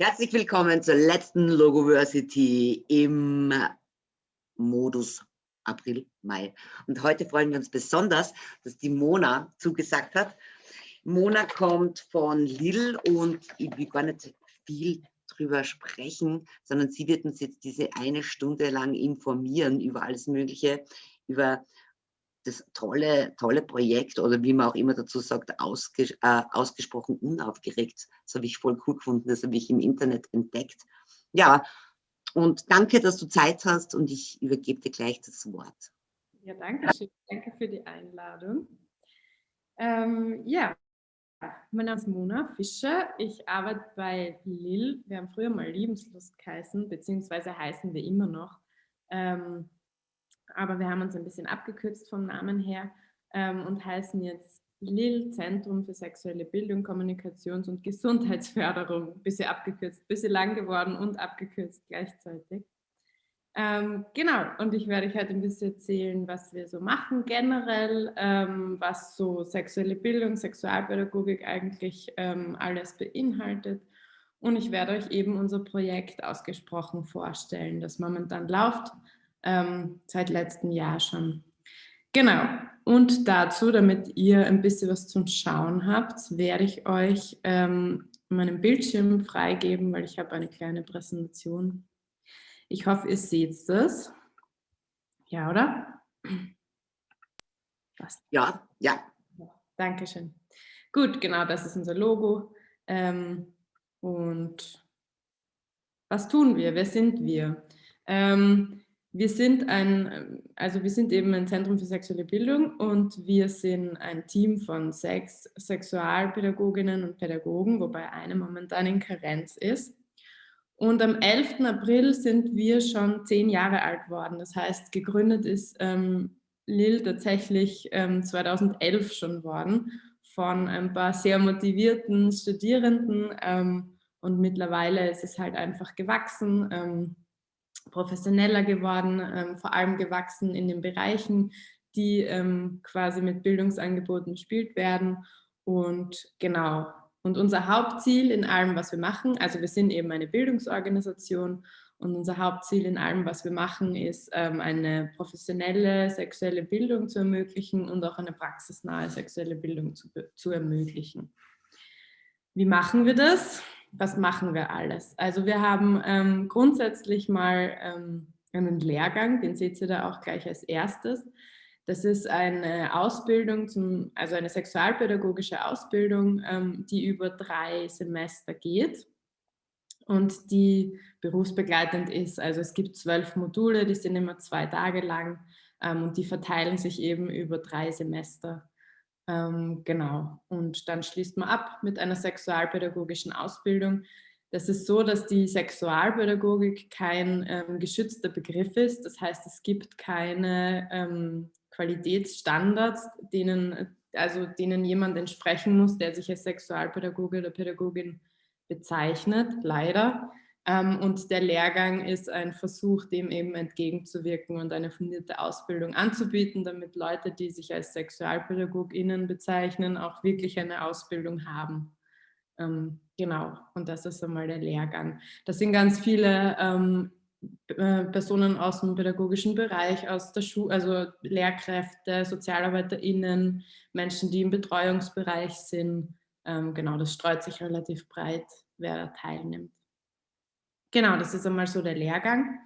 Herzlich willkommen zur letzten Logoversity im Modus April, Mai. Und heute freuen wir uns besonders, dass die Mona zugesagt hat. Mona kommt von Lille und ich will gar nicht viel drüber sprechen, sondern sie wird uns jetzt diese eine Stunde lang informieren über alles Mögliche, über das tolle, tolle Projekt oder wie man auch immer dazu sagt, ausges äh, ausgesprochen unaufgeregt. Das habe ich voll cool gefunden, das habe ich im Internet entdeckt. Ja, und danke, dass du Zeit hast und ich übergebe dir gleich das Wort. Ja, danke schön. Danke für die Einladung. Ähm, ja, mein Name ist Mona Fischer. Ich arbeite bei Lil. Wir haben früher mal Lebenslust geheißen, beziehungsweise heißen wir immer noch. Ähm, aber wir haben uns ein bisschen abgekürzt vom Namen her ähm, und heißen jetzt LIL, Zentrum für sexuelle Bildung, Kommunikations- und Gesundheitsförderung. Bisschen abgekürzt, bisschen lang geworden und abgekürzt gleichzeitig. Ähm, genau, und ich werde euch heute ein bisschen erzählen, was wir so machen generell, ähm, was so sexuelle Bildung, Sexualpädagogik eigentlich ähm, alles beinhaltet. Und ich werde euch eben unser Projekt ausgesprochen vorstellen, das momentan läuft ähm, seit letztem Jahr schon. Genau, und dazu, damit ihr ein bisschen was zum Schauen habt, werde ich euch ähm, meinen Bildschirm freigeben, weil ich habe eine kleine Präsentation. Ich hoffe, ihr seht das. Ja, oder? Was? Ja, ja. Dankeschön. Gut, genau, das ist unser Logo. Ähm, und was tun wir? Wer sind wir? Ähm, wir sind ein, also wir sind eben ein Zentrum für sexuelle Bildung und wir sind ein Team von sechs Sexualpädagoginnen und Pädagogen, wobei eine momentan in Karenz ist. Und am 11. April sind wir schon zehn Jahre alt worden. Das heißt, gegründet ist ähm, Lil tatsächlich ähm, 2011 schon worden von ein paar sehr motivierten Studierenden ähm, und mittlerweile ist es halt einfach gewachsen. Professioneller geworden, ähm, vor allem gewachsen in den Bereichen, die ähm, quasi mit Bildungsangeboten bespielt werden. Und genau, und unser Hauptziel in allem, was wir machen, also wir sind eben eine Bildungsorganisation und unser Hauptziel in allem, was wir machen, ist ähm, eine professionelle sexuelle Bildung zu ermöglichen und auch eine praxisnahe sexuelle Bildung zu, zu ermöglichen. Wie machen wir das? Was machen wir alles? Also wir haben ähm, grundsätzlich mal ähm, einen Lehrgang, den seht ihr da auch gleich als erstes. Das ist eine Ausbildung, zum, also eine sexualpädagogische Ausbildung, ähm, die über drei Semester geht und die berufsbegleitend ist. Also es gibt zwölf Module, die sind immer zwei Tage lang ähm, und die verteilen sich eben über drei Semester. Ähm, genau. Und dann schließt man ab mit einer sexualpädagogischen Ausbildung. Das ist so, dass die Sexualpädagogik kein ähm, geschützter Begriff ist. Das heißt, es gibt keine ähm, Qualitätsstandards, denen, also denen jemand entsprechen muss, der sich als Sexualpädagoge oder Pädagogin bezeichnet, leider. Ähm, und der Lehrgang ist ein Versuch, dem eben entgegenzuwirken und eine fundierte Ausbildung anzubieten, damit Leute, die sich als SexualpädagogInnen bezeichnen, auch wirklich eine Ausbildung haben. Ähm, genau, und das ist einmal der Lehrgang. Das sind ganz viele ähm, äh, Personen aus dem pädagogischen Bereich, aus der Schule, also Lehrkräfte, SozialarbeiterInnen, Menschen, die im Betreuungsbereich sind. genau, das streut sich relativ breit, wer da teilnimmt. Genau, das ist einmal so der Lehrgang.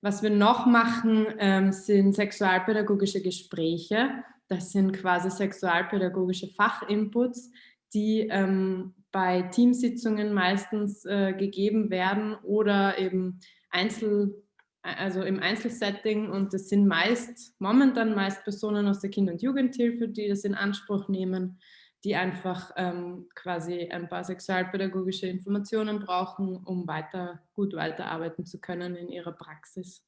Was wir noch machen, ähm, sind sexualpädagogische Gespräche. Das sind quasi sexualpädagogische Fachinputs, die ähm, bei Teamsitzungen meistens äh, gegeben werden oder eben Einzel, also im Einzelsetting. Und das sind meist, momentan meist Personen aus der Kinder- und Jugendhilfe, die das in Anspruch nehmen die einfach ähm, quasi ein paar sexualpädagogische Informationen brauchen, um weiter, gut weiterarbeiten zu können in ihrer Praxis.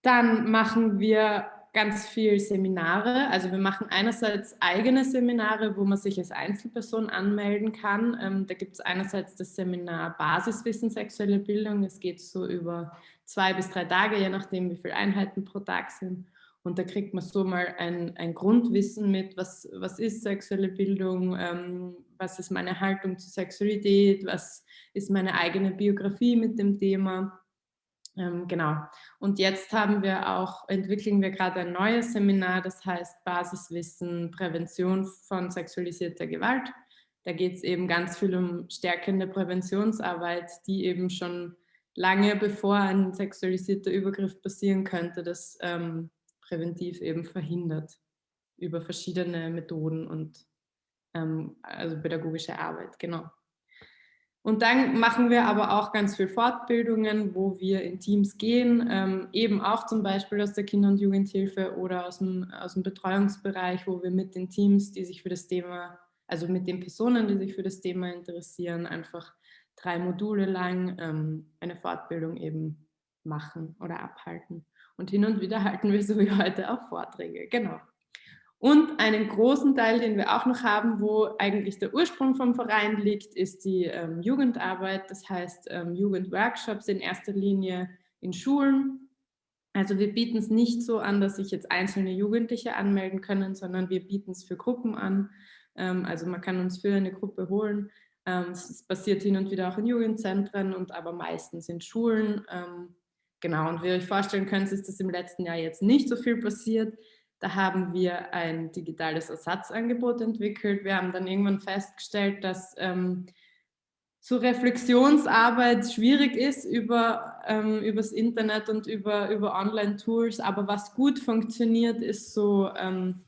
Dann machen wir ganz viel Seminare. Also wir machen einerseits eigene Seminare, wo man sich als Einzelperson anmelden kann. Ähm, da gibt es einerseits das Seminar Basiswissen sexuelle Bildung. Es geht so über zwei bis drei Tage, je nachdem wie viele Einheiten pro Tag sind. Und da kriegt man so mal ein, ein Grundwissen mit, was, was ist sexuelle Bildung, ähm, was ist meine Haltung zur Sexualität, was ist meine eigene Biografie mit dem Thema. Ähm, genau. Und jetzt haben wir auch, entwickeln wir gerade ein neues Seminar, das heißt Basiswissen, Prävention von sexualisierter Gewalt. Da geht es eben ganz viel um stärkende Präventionsarbeit, die eben schon lange bevor ein sexualisierter Übergriff passieren könnte, das ähm, präventiv eben verhindert über verschiedene Methoden und ähm, also pädagogische Arbeit, genau. Und dann machen wir aber auch ganz viel Fortbildungen, wo wir in Teams gehen, ähm, eben auch zum Beispiel aus der Kinder- und Jugendhilfe oder aus dem, aus dem Betreuungsbereich, wo wir mit den Teams, die sich für das Thema, also mit den Personen, die sich für das Thema interessieren, einfach drei Module lang ähm, eine Fortbildung eben machen oder abhalten. Und hin und wieder halten wir so wie heute auch Vorträge, genau. Und einen großen Teil, den wir auch noch haben, wo eigentlich der Ursprung vom Verein liegt, ist die ähm, Jugendarbeit, das heißt ähm, Jugendworkshops in erster Linie in Schulen. Also wir bieten es nicht so an, dass sich jetzt einzelne Jugendliche anmelden können, sondern wir bieten es für Gruppen an. Ähm, also man kann uns für eine Gruppe holen. Ähm, es passiert hin und wieder auch in Jugendzentren und aber meistens in Schulen. Genau, und wie ihr euch vorstellen könnt, ist das im letzten Jahr jetzt nicht so viel passiert. Da haben wir ein digitales Ersatzangebot entwickelt. Wir haben dann irgendwann festgestellt, dass ähm, so Reflexionsarbeit schwierig ist über ähm, übers Internet und über, über Online-Tools, aber was gut funktioniert, ist so ähm,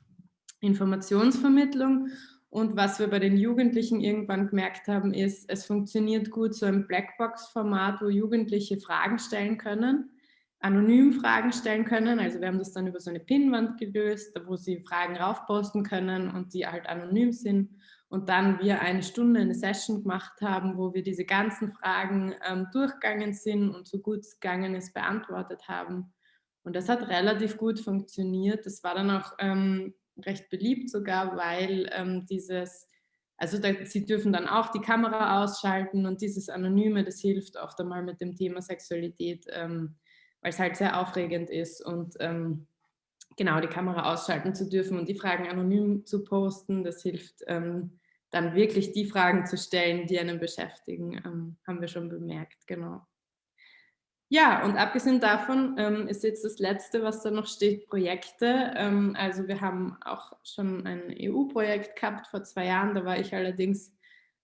Informationsvermittlung. Und was wir bei den Jugendlichen irgendwann gemerkt haben, ist, es funktioniert gut so ein Blackbox-Format, wo Jugendliche Fragen stellen können anonym Fragen stellen können. Also wir haben das dann über so eine Pinnwand gelöst, wo sie Fragen raufposten können und die halt anonym sind. Und dann wir eine Stunde eine Session gemacht haben, wo wir diese ganzen Fragen ähm, durchgegangen sind und so gut es gegangen ist, beantwortet haben. Und das hat relativ gut funktioniert. Das war dann auch ähm, recht beliebt sogar, weil ähm, dieses, also da, sie dürfen dann auch die Kamera ausschalten und dieses Anonyme, das hilft oft einmal mit dem Thema Sexualität ähm, weil es halt sehr aufregend ist und ähm, genau die Kamera ausschalten zu dürfen und die Fragen anonym zu posten, das hilft ähm, dann wirklich die Fragen zu stellen, die einen beschäftigen, ähm, haben wir schon bemerkt, genau. Ja, und abgesehen davon ähm, ist jetzt das Letzte, was da noch steht, Projekte. Ähm, also wir haben auch schon ein EU-Projekt gehabt vor zwei Jahren, da war ich allerdings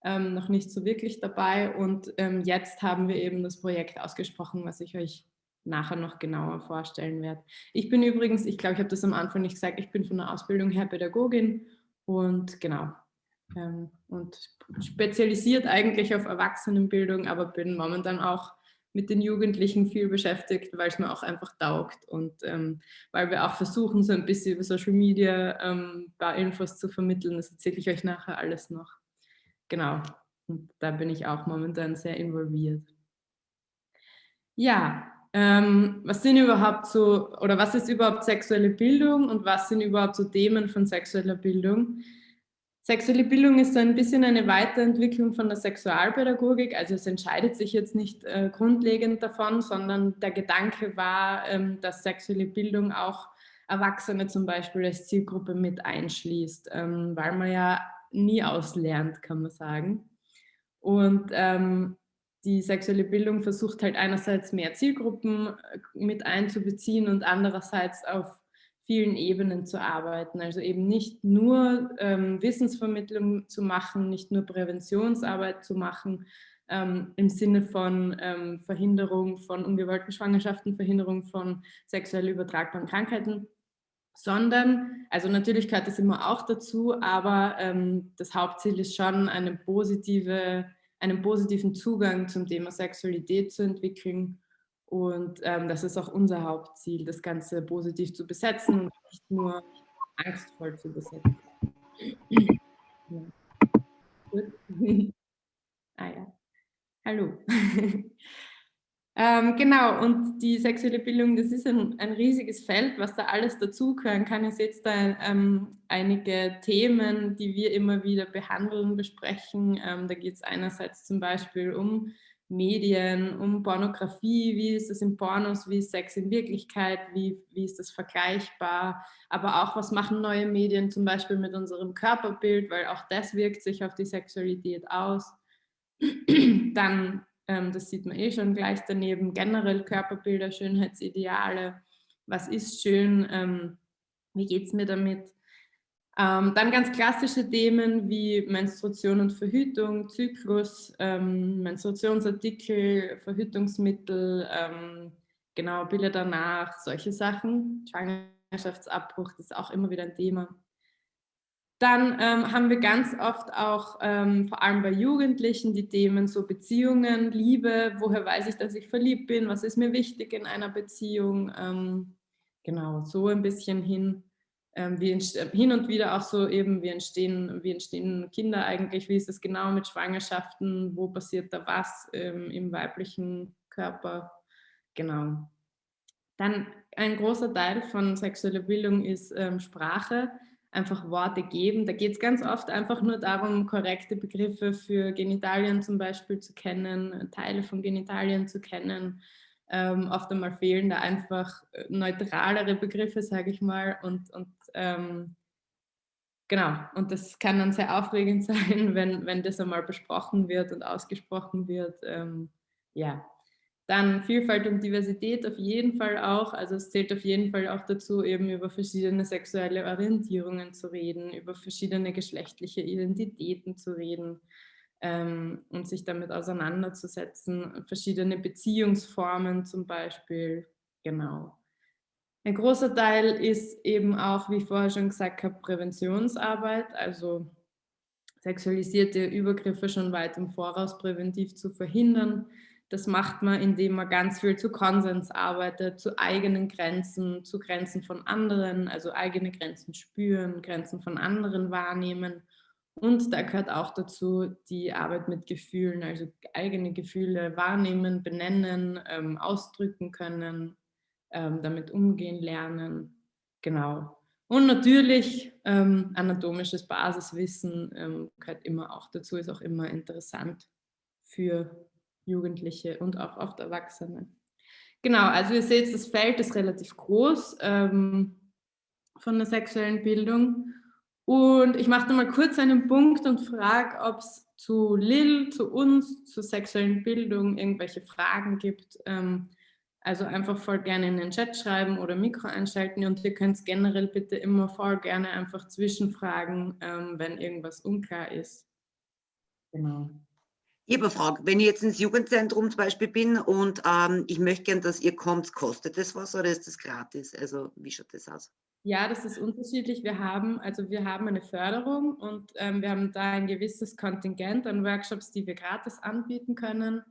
ähm, noch nicht so wirklich dabei und ähm, jetzt haben wir eben das Projekt ausgesprochen, was ich euch nachher noch genauer vorstellen werde. Ich bin übrigens, ich glaube, ich habe das am Anfang nicht gesagt, ich bin von der Ausbildung her Pädagogin und genau, ähm, und spezialisiert eigentlich auf Erwachsenenbildung, aber bin momentan auch mit den Jugendlichen viel beschäftigt, weil es mir auch einfach taugt und ähm, weil wir auch versuchen, so ein bisschen über Social Media ähm, ein paar Infos zu vermitteln. Das erzähle ich euch nachher alles noch. Genau, und da bin ich auch momentan sehr involviert. Ja, ähm, was sind überhaupt so, oder was ist überhaupt sexuelle Bildung und was sind überhaupt so Themen von sexueller Bildung? Sexuelle Bildung ist so ein bisschen eine Weiterentwicklung von der Sexualpädagogik, also es entscheidet sich jetzt nicht äh, grundlegend davon, sondern der Gedanke war, ähm, dass sexuelle Bildung auch Erwachsene zum Beispiel als Zielgruppe mit einschließt, ähm, weil man ja nie auslernt, kann man sagen. Und ähm, die sexuelle Bildung versucht halt einerseits mehr Zielgruppen äh, mit einzubeziehen und andererseits auf vielen Ebenen zu arbeiten. Also eben nicht nur ähm, Wissensvermittlung zu machen, nicht nur Präventionsarbeit zu machen, ähm, im Sinne von ähm, Verhinderung von ungewollten Schwangerschaften, Verhinderung von sexuell übertragbaren Krankheiten, sondern, also natürlich gehört das immer auch dazu, aber ähm, das Hauptziel ist schon eine positive einen positiven Zugang zum Thema Sexualität zu entwickeln. Und ähm, das ist auch unser Hauptziel, das Ganze positiv zu besetzen und nicht nur angstvoll zu besetzen. Ja. ah ja, hallo. Ähm, genau, und die sexuelle Bildung, das ist ein, ein riesiges Feld, was da alles dazugehören kann. Sehe jetzt da ähm, einige Themen, die wir immer wieder behandeln, besprechen. Ähm, da geht es einerseits zum Beispiel um Medien, um Pornografie, wie ist es in Pornos, wie ist Sex in Wirklichkeit, wie, wie ist das vergleichbar, aber auch was machen neue Medien zum Beispiel mit unserem Körperbild, weil auch das wirkt sich auf die Sexualität aus. Dann, ähm, das sieht man eh schon gleich daneben, generell Körperbilder, Schönheitsideale, was ist schön, ähm, wie geht es mir damit, ähm, dann ganz klassische Themen wie Menstruation und Verhütung, Zyklus, ähm, Menstruationsartikel, Verhütungsmittel, ähm, genau, Bilder danach, solche Sachen. Schwangerschaftsabbruch, das ist auch immer wieder ein Thema. Dann ähm, haben wir ganz oft auch, ähm, vor allem bei Jugendlichen, die Themen so Beziehungen, Liebe, woher weiß ich, dass ich verliebt bin, was ist mir wichtig in einer Beziehung, ähm, genau, so ein bisschen hin wie äh, hin und wieder auch so eben, wie entstehen, wie entstehen Kinder eigentlich, wie ist es genau mit Schwangerschaften, wo passiert da was ähm, im weiblichen Körper, genau. Dann ein großer Teil von sexueller Bildung ist ähm, Sprache, einfach Worte geben. Da geht es ganz oft einfach nur darum, korrekte Begriffe für Genitalien zum Beispiel zu kennen, Teile von Genitalien zu kennen, ähm, oft einmal fehlen da einfach äh, neutralere Begriffe, sage ich mal. Und, und ähm, genau, und das kann dann sehr aufregend sein, wenn, wenn das einmal besprochen wird und ausgesprochen wird. Ähm, ja, dann Vielfalt und Diversität auf jeden Fall auch. Also es zählt auf jeden Fall auch dazu, eben über verschiedene sexuelle Orientierungen zu reden, über verschiedene geschlechtliche Identitäten zu reden ähm, und sich damit auseinanderzusetzen. Verschiedene Beziehungsformen zum Beispiel, genau. Ein großer Teil ist eben auch, wie ich vorher schon gesagt habe, Präventionsarbeit, also sexualisierte Übergriffe schon weit im Voraus präventiv zu verhindern. Das macht man, indem man ganz viel zu Konsens arbeitet, zu eigenen Grenzen, zu Grenzen von anderen, also eigene Grenzen spüren, Grenzen von anderen wahrnehmen und da gehört auch dazu die Arbeit mit Gefühlen, also eigene Gefühle wahrnehmen, benennen, ähm, ausdrücken können, ähm, damit umgehen lernen. Genau. Und natürlich ähm, anatomisches Basiswissen ähm, gehört immer auch dazu, ist auch immer interessant für Jugendliche und auch oft Erwachsene. Genau, also ihr seht, das Feld ist relativ groß ähm, von der sexuellen Bildung. Und ich mache mal kurz einen Punkt und frage, ob es zu Lil, zu uns, zur sexuellen Bildung irgendwelche Fragen gibt. Ähm, also einfach voll gerne in den Chat schreiben oder Mikro einschalten und ihr könnt generell bitte immer voll gerne einfach zwischenfragen, ähm, wenn irgendwas unklar ist. Genau. Ich habe eine Frage. Wenn ich jetzt ins Jugendzentrum zum Beispiel bin und ähm, ich möchte gerne, dass ihr kommt, kostet das was oder ist das gratis? Also wie schaut das aus? Ja, das ist unterschiedlich. Wir haben, also wir haben eine Förderung und ähm, wir haben da ein gewisses Kontingent an Workshops, die wir gratis anbieten können.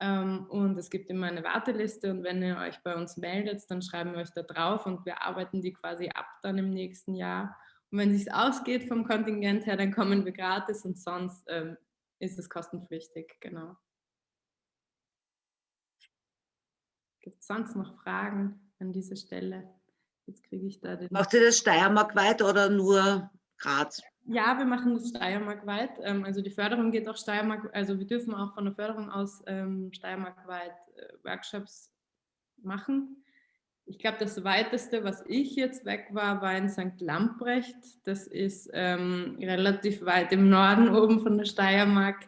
Ähm, und es gibt immer eine Warteliste und wenn ihr euch bei uns meldet, dann schreiben wir euch da drauf und wir arbeiten die quasi ab dann im nächsten Jahr. Und wenn es ausgeht vom Kontingent her, dann kommen wir gratis und sonst ähm, ist es kostenpflichtig, genau. Gibt es sonst noch Fragen an dieser Stelle? Jetzt kriege ich da den. Macht ihr das steiermarkweit oder nur Graz? Ja, wir machen das steiermarkweit. Ähm, also die Förderung geht auch Steiermark, also wir dürfen auch von der Förderung aus ähm, steiermarkweit äh, Workshops machen. Ich glaube, das weiteste, was ich jetzt weg war, war in St. Lamprecht. Das ist ähm, relativ weit im Norden oben von der Steiermark.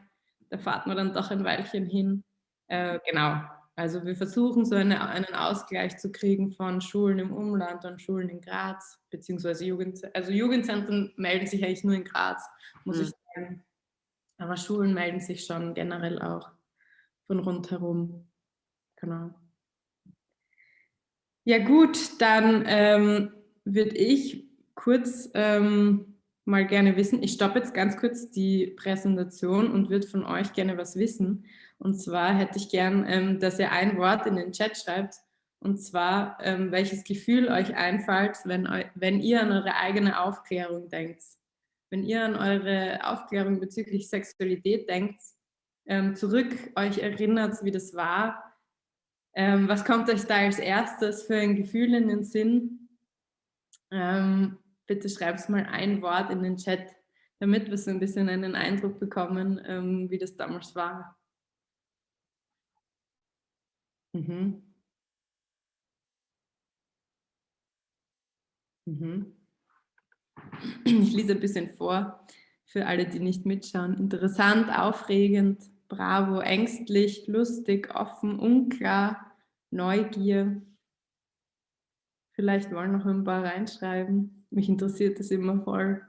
Da fahrt man dann doch ein Weilchen hin. Äh, genau, also wir versuchen so eine, einen Ausgleich zu kriegen von Schulen im Umland und Schulen in Graz, beziehungsweise Jugend, also Jugendzentren melden sich eigentlich nur in Graz, muss mhm. ich sagen. Aber Schulen melden sich schon generell auch von rundherum. Genau. Ja gut, dann ähm, würde ich kurz ähm, mal gerne wissen, ich stoppe jetzt ganz kurz die Präsentation und würde von euch gerne was wissen. Und zwar hätte ich gern, ähm, dass ihr ein Wort in den Chat schreibt. Und zwar, ähm, welches Gefühl euch einfällt, wenn, wenn ihr an eure eigene Aufklärung denkt. Wenn ihr an eure Aufklärung bezüglich Sexualität denkt, ähm, zurück euch erinnert, wie das war. Ähm, was kommt euch da als erstes für ein Gefühl in den Sinn? Ähm, bitte schreibt mal ein Wort in den Chat, damit wir so ein bisschen einen Eindruck bekommen, ähm, wie das damals war. Mhm. Mhm. Ich lese ein bisschen vor für alle, die nicht mitschauen. Interessant, aufregend, bravo, ängstlich, lustig, offen, unklar, Neugier. Vielleicht wollen noch ein paar reinschreiben. Mich interessiert das immer voll.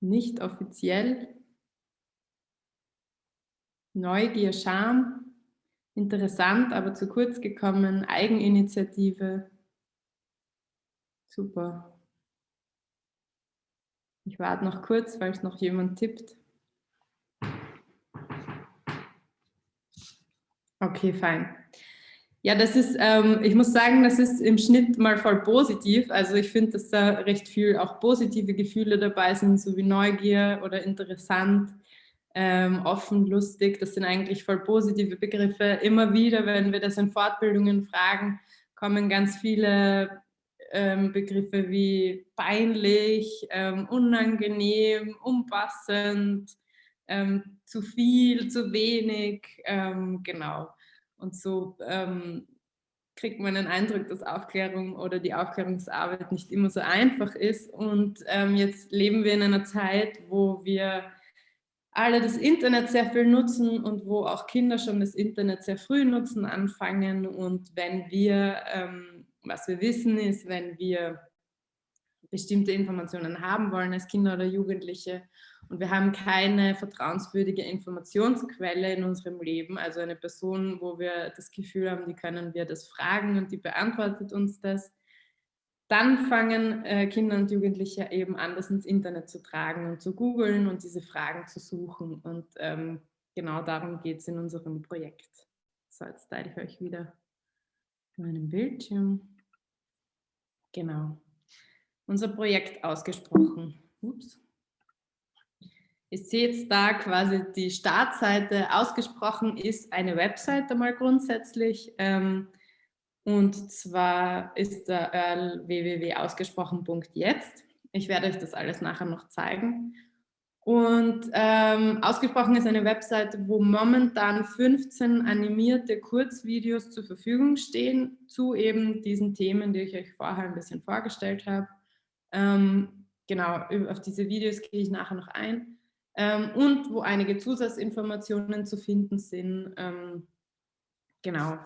Nicht offiziell. Neugier, Scham. Interessant, aber zu kurz gekommen. Eigeninitiative. Super. Ich warte noch kurz, falls noch jemand tippt. Okay, fein. Ja, das ist, ähm, ich muss sagen, das ist im Schnitt mal voll positiv. Also ich finde, dass da recht viel auch positive Gefühle dabei sind, so wie Neugier oder interessant, ähm, offen, lustig. Das sind eigentlich voll positive Begriffe. Immer wieder, wenn wir das in Fortbildungen fragen, kommen ganz viele ähm, Begriffe wie peinlich, ähm, unangenehm, unpassend, ähm, zu viel, zu wenig, ähm, genau. Und so ähm, kriegt man den Eindruck, dass Aufklärung oder die Aufklärungsarbeit nicht immer so einfach ist. Und ähm, jetzt leben wir in einer Zeit, wo wir alle das Internet sehr viel nutzen und wo auch Kinder schon das Internet sehr früh nutzen anfangen. Und wenn wir ähm, was wir wissen ist, wenn wir bestimmte Informationen haben wollen als Kinder oder Jugendliche und wir haben keine vertrauenswürdige Informationsquelle in unserem Leben, also eine Person, wo wir das Gefühl haben, die können wir das fragen und die beantwortet uns das, dann fangen äh, Kinder und Jugendliche eben an, das ins Internet zu tragen und zu googeln und diese Fragen zu suchen. Und ähm, genau darum geht es in unserem Projekt. So, jetzt teile ich euch wieder meinem Bildschirm. Genau. Unser Projekt ausgesprochen. Ups. Ihr seht da quasi die Startseite. Ausgesprochen ist eine Webseite mal grundsätzlich. Ähm, und zwar ist der Earl www.ausgesprochen.jetzt. Ich werde euch das alles nachher noch zeigen. Und ähm, ausgesprochen ist eine Webseite, wo momentan 15 animierte Kurzvideos zur Verfügung stehen zu eben diesen Themen, die ich euch vorher ein bisschen vorgestellt habe. Ähm, genau, auf diese Videos gehe ich nachher noch ein. Ähm, und wo einige Zusatzinformationen zu finden sind. Ähm, genau.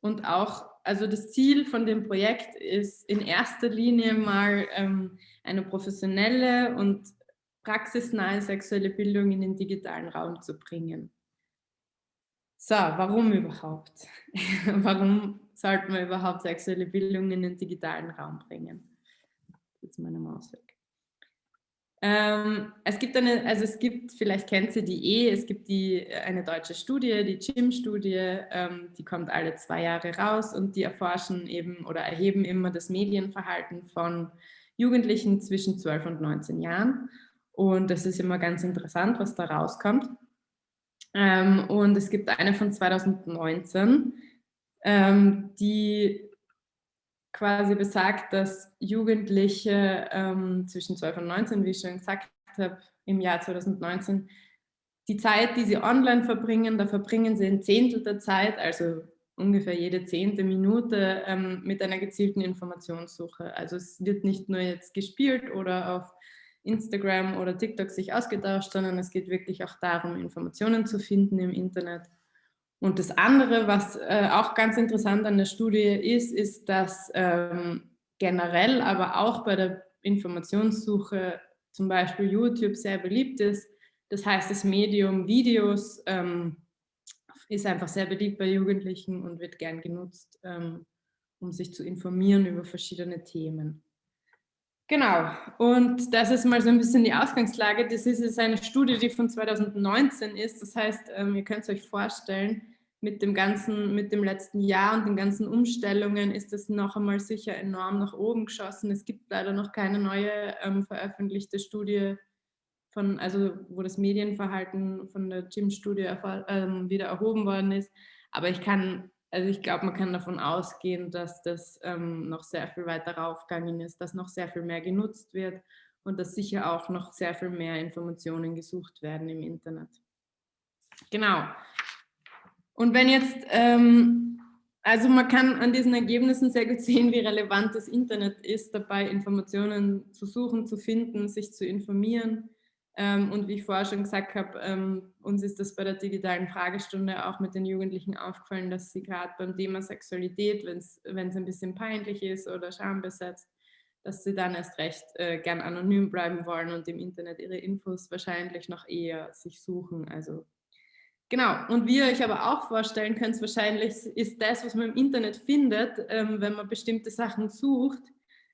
Und auch, also das Ziel von dem Projekt ist in erster Linie mal ähm, eine professionelle und praxisnahe sexuelle Bildung in den digitalen Raum zu bringen. So, warum überhaupt? warum sollten wir überhaupt sexuelle Bildung in den digitalen Raum bringen? Jetzt meine Maus weg. Ähm, es gibt eine, also es gibt, vielleicht kennt ihr die eh, es gibt die, eine deutsche Studie, die GYM-Studie, ähm, die kommt alle zwei Jahre raus und die erforschen eben oder erheben immer das Medienverhalten von Jugendlichen zwischen 12 und 19 Jahren. Und das ist immer ganz interessant, was da rauskommt. Ähm, und es gibt eine von 2019, ähm, die quasi besagt, dass Jugendliche ähm, zwischen 12 und 19, wie ich schon gesagt habe, im Jahr 2019, die Zeit, die sie online verbringen, da verbringen sie ein Zehntel der Zeit, also ungefähr jede zehnte Minute ähm, mit einer gezielten Informationssuche. Also es wird nicht nur jetzt gespielt oder auf Instagram oder TikTok sich ausgetauscht, sondern es geht wirklich auch darum, Informationen zu finden im Internet. Und das andere, was äh, auch ganz interessant an der Studie ist, ist, dass ähm, generell, aber auch bei der Informationssuche zum Beispiel YouTube sehr beliebt ist. Das heißt, das Medium Videos ähm, ist einfach sehr beliebt bei Jugendlichen und wird gern genutzt, ähm, um sich zu informieren über verschiedene Themen. Genau, und das ist mal so ein bisschen die Ausgangslage. Das ist jetzt eine Studie, die von 2019 ist. Das heißt, ähm, ihr könnt es euch vorstellen, mit dem ganzen, mit dem letzten Jahr und den ganzen Umstellungen ist es noch einmal sicher enorm nach oben geschossen. Es gibt leider noch keine neue ähm, veröffentlichte Studie von, also wo das Medienverhalten von der Gym-Studie ähm, wieder erhoben worden ist. Aber ich kann also ich glaube, man kann davon ausgehen, dass das ähm, noch sehr viel weiter raufgegangen ist, dass noch sehr viel mehr genutzt wird und dass sicher auch noch sehr viel mehr Informationen gesucht werden im Internet. Genau. Und wenn jetzt, ähm, also man kann an diesen Ergebnissen sehr gut sehen, wie relevant das Internet ist, dabei Informationen zu suchen, zu finden, sich zu informieren. Ähm, und wie ich vorher schon gesagt habe, ähm, uns ist das bei der digitalen Fragestunde auch mit den Jugendlichen aufgefallen, dass sie gerade beim Thema Sexualität, wenn es ein bisschen peinlich ist oder schambesetzt, dass sie dann erst recht äh, gern anonym bleiben wollen und im Internet ihre Infos wahrscheinlich noch eher sich suchen. Also genau. Und wie ihr euch aber auch vorstellen könnt, wahrscheinlich ist das, was man im Internet findet, ähm, wenn man bestimmte Sachen sucht,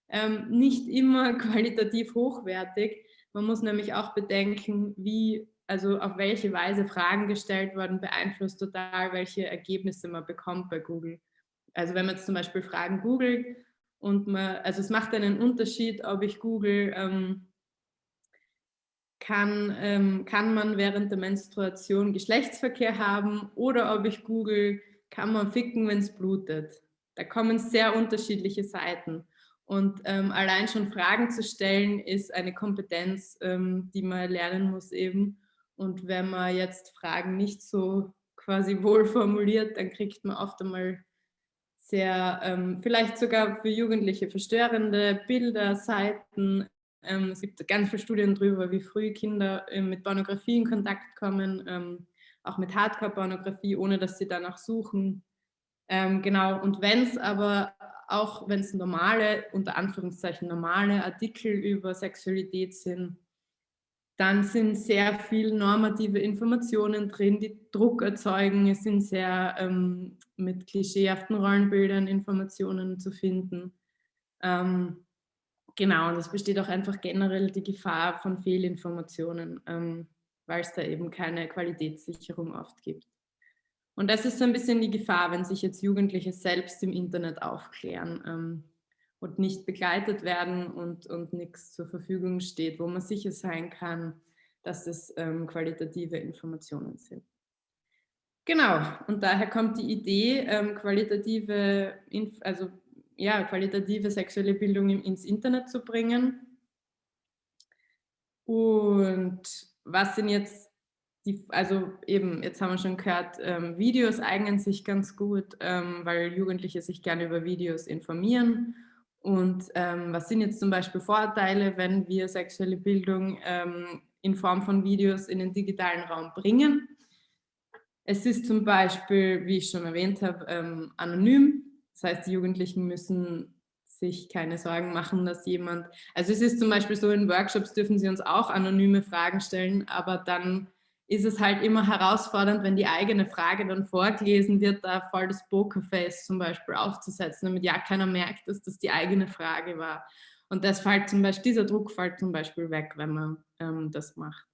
ähm, nicht immer qualitativ hochwertig. Man muss nämlich auch bedenken, wie, also auf welche Weise Fragen gestellt werden, beeinflusst total, welche Ergebnisse man bekommt bei Google. Also wenn man jetzt zum Beispiel Fragen googelt, und man, also es macht einen Unterschied, ob ich google, ähm, kann, ähm, kann man während der Menstruation Geschlechtsverkehr haben oder ob ich google, kann man ficken, wenn es blutet. Da kommen sehr unterschiedliche Seiten. Und ähm, allein schon Fragen zu stellen, ist eine Kompetenz, ähm, die man lernen muss eben. Und wenn man jetzt Fragen nicht so quasi wohl formuliert, dann kriegt man oft einmal sehr, ähm, vielleicht sogar für Jugendliche verstörende Bilder, Seiten. Ähm, es gibt ganz viele Studien darüber, wie früh Kinder äh, mit Pornografie in Kontakt kommen, ähm, auch mit Hardcore-Pornografie, ohne dass sie danach suchen. Ähm, genau, und wenn es aber auch, wenn es normale, unter Anführungszeichen normale Artikel über Sexualität sind, dann sind sehr viel normative Informationen drin, die Druck erzeugen. Es sind sehr ähm, mit klischeehaften Rollenbildern Informationen zu finden. Ähm, genau, und es besteht auch einfach generell die Gefahr von Fehlinformationen, ähm, weil es da eben keine Qualitätssicherung oft gibt. Und das ist so ein bisschen die Gefahr, wenn sich jetzt Jugendliche selbst im Internet aufklären ähm, und nicht begleitet werden und, und nichts zur Verfügung steht, wo man sicher sein kann, dass es ähm, qualitative Informationen sind. Genau, und daher kommt die Idee, ähm, qualitative, also, ja, qualitative sexuelle Bildung ins Internet zu bringen. Und was sind jetzt die, also eben, jetzt haben wir schon gehört, ähm, Videos eignen sich ganz gut, ähm, weil Jugendliche sich gerne über Videos informieren. Und ähm, was sind jetzt zum Beispiel Vorteile, wenn wir sexuelle Bildung ähm, in Form von Videos in den digitalen Raum bringen? Es ist zum Beispiel, wie ich schon erwähnt habe, ähm, anonym. Das heißt, die Jugendlichen müssen sich keine Sorgen machen, dass jemand, also es ist zum Beispiel so, in Workshops dürfen sie uns auch anonyme Fragen stellen, aber dann ist es halt immer herausfordernd, wenn die eigene Frage dann vorgelesen wird, da voll das Pokerface zum Beispiel aufzusetzen, damit ja keiner merkt, dass das die eigene Frage war. Und das fällt zum Beispiel, dieser Druck fällt zum Beispiel weg, wenn man ähm, das macht.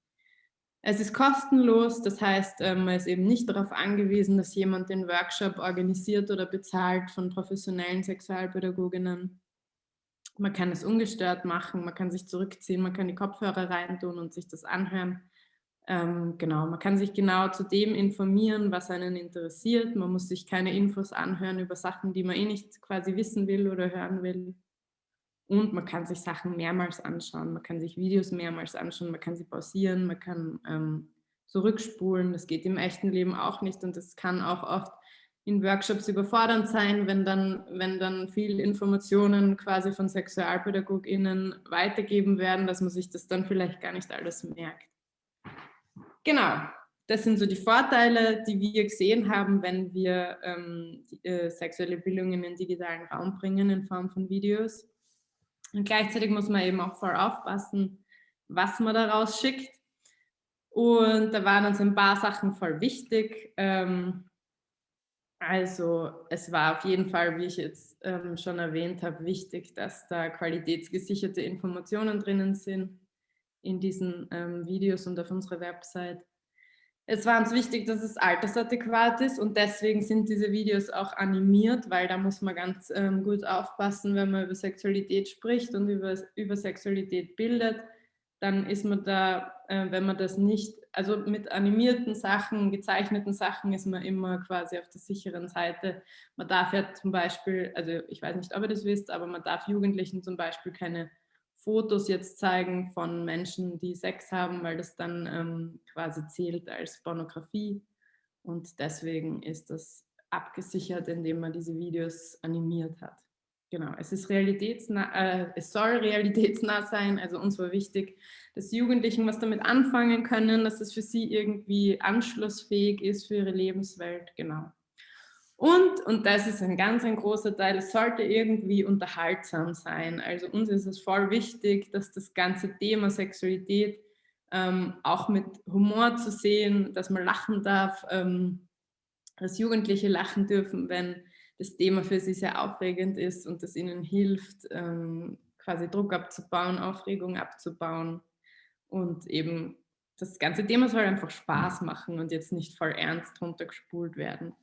Es ist kostenlos, das heißt, ähm, man ist eben nicht darauf angewiesen, dass jemand den Workshop organisiert oder bezahlt von professionellen Sexualpädagoginnen. Man kann es ungestört machen, man kann sich zurückziehen, man kann die Kopfhörer reintun und sich das anhören. Ähm, genau, man kann sich genau zu dem informieren, was einen interessiert. Man muss sich keine Infos anhören über Sachen, die man eh nicht quasi wissen will oder hören will. Und man kann sich Sachen mehrmals anschauen, man kann sich Videos mehrmals anschauen, man kann sie pausieren, man kann ähm, zurückspulen. Das geht im echten Leben auch nicht und das kann auch oft in Workshops überfordernd sein, wenn dann, wenn dann viel Informationen quasi von SexualpädagogInnen weitergeben werden, dass man sich das dann vielleicht gar nicht alles merkt. Genau, das sind so die Vorteile, die wir gesehen haben, wenn wir ähm, die, äh, sexuelle Bildung in den digitalen Raum bringen in Form von Videos. Und gleichzeitig muss man eben auch voll aufpassen, was man daraus schickt. Und da waren uns ein paar Sachen voll wichtig. Ähm, also es war auf jeden Fall, wie ich jetzt ähm, schon erwähnt habe, wichtig, dass da qualitätsgesicherte Informationen drinnen sind in diesen ähm, Videos und auf unserer Website. Es war uns wichtig, dass es altersadäquat ist und deswegen sind diese Videos auch animiert, weil da muss man ganz ähm, gut aufpassen, wenn man über Sexualität spricht und über, über Sexualität bildet, dann ist man da, äh, wenn man das nicht, also mit animierten Sachen, gezeichneten Sachen ist man immer quasi auf der sicheren Seite. Man darf ja zum Beispiel, also ich weiß nicht, ob ihr das wisst, aber man darf Jugendlichen zum Beispiel keine Fotos jetzt zeigen von Menschen, die Sex haben, weil das dann ähm, quasi zählt als Pornografie. Und deswegen ist das abgesichert, indem man diese Videos animiert hat. Genau, es, ist realitätsnah, äh, es soll realitätsnah sein, also uns war wichtig, dass Jugendlichen was damit anfangen können, dass es für sie irgendwie anschlussfähig ist für ihre Lebenswelt, genau. Und, und das ist ein ganz ein großer Teil, es sollte irgendwie unterhaltsam sein. Also uns ist es voll wichtig, dass das ganze Thema Sexualität ähm, auch mit Humor zu sehen, dass man lachen darf, ähm, dass Jugendliche lachen dürfen, wenn das Thema für sie sehr aufregend ist und das ihnen hilft, ähm, quasi Druck abzubauen, Aufregung abzubauen und eben das ganze Thema soll einfach Spaß machen und jetzt nicht voll ernst runtergespult werden.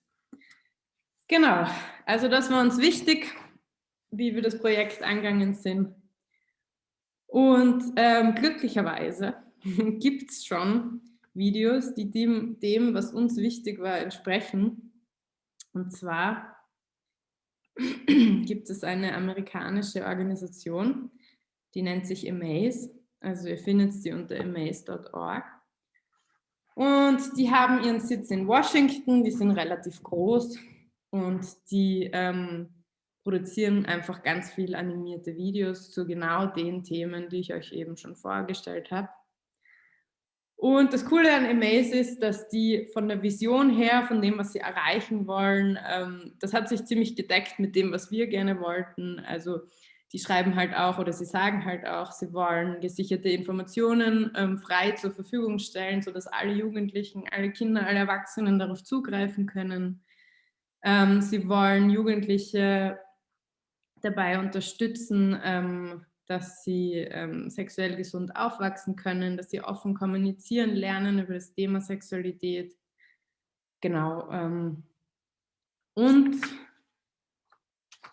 Genau, also das war uns wichtig, wie wir das Projekt angegangen sind. Und ähm, glücklicherweise gibt es schon Videos, die dem, dem, was uns wichtig war, entsprechen. Und zwar gibt es eine amerikanische Organisation, die nennt sich Amaze. Also ihr findet sie unter amaze.org. Und die haben ihren Sitz in Washington, die sind relativ groß, und die ähm, produzieren einfach ganz viel animierte Videos zu genau den Themen, die ich euch eben schon vorgestellt habe. Und das Coole an Amaze ist, dass die von der Vision her, von dem, was sie erreichen wollen, ähm, das hat sich ziemlich gedeckt mit dem, was wir gerne wollten. Also die schreiben halt auch oder sie sagen halt auch, sie wollen gesicherte Informationen ähm, frei zur Verfügung stellen, sodass alle Jugendlichen, alle Kinder, alle Erwachsenen darauf zugreifen können. Ähm, sie wollen Jugendliche dabei unterstützen, ähm, dass sie ähm, sexuell gesund aufwachsen können, dass sie offen kommunizieren lernen über das Thema Sexualität. Genau. Ähm, und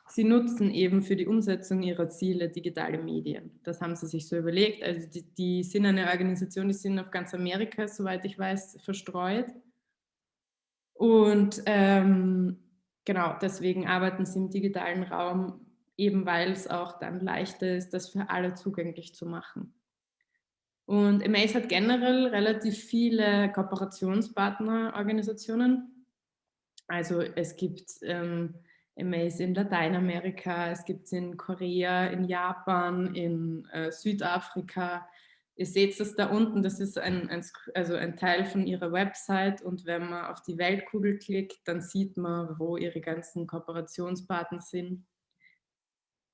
sie nutzen eben für die Umsetzung ihrer Ziele digitale Medien. Das haben sie sich so überlegt. Also die, die sind eine Organisation, die sind auf ganz Amerika, soweit ich weiß, verstreut. Und ähm, genau, deswegen arbeiten sie im digitalen Raum, eben weil es auch dann leichter ist, das für alle zugänglich zu machen. Und Amaze hat generell relativ viele Kooperationspartnerorganisationen. Also es gibt ähm, Amaze in Lateinamerika, es gibt es in Korea, in Japan, in äh, Südafrika, Ihr seht das da unten, das ist ein, ein, also ein Teil von ihrer Website und wenn man auf die Weltkugel klickt, dann sieht man, wo ihre ganzen Kooperationspartner sind.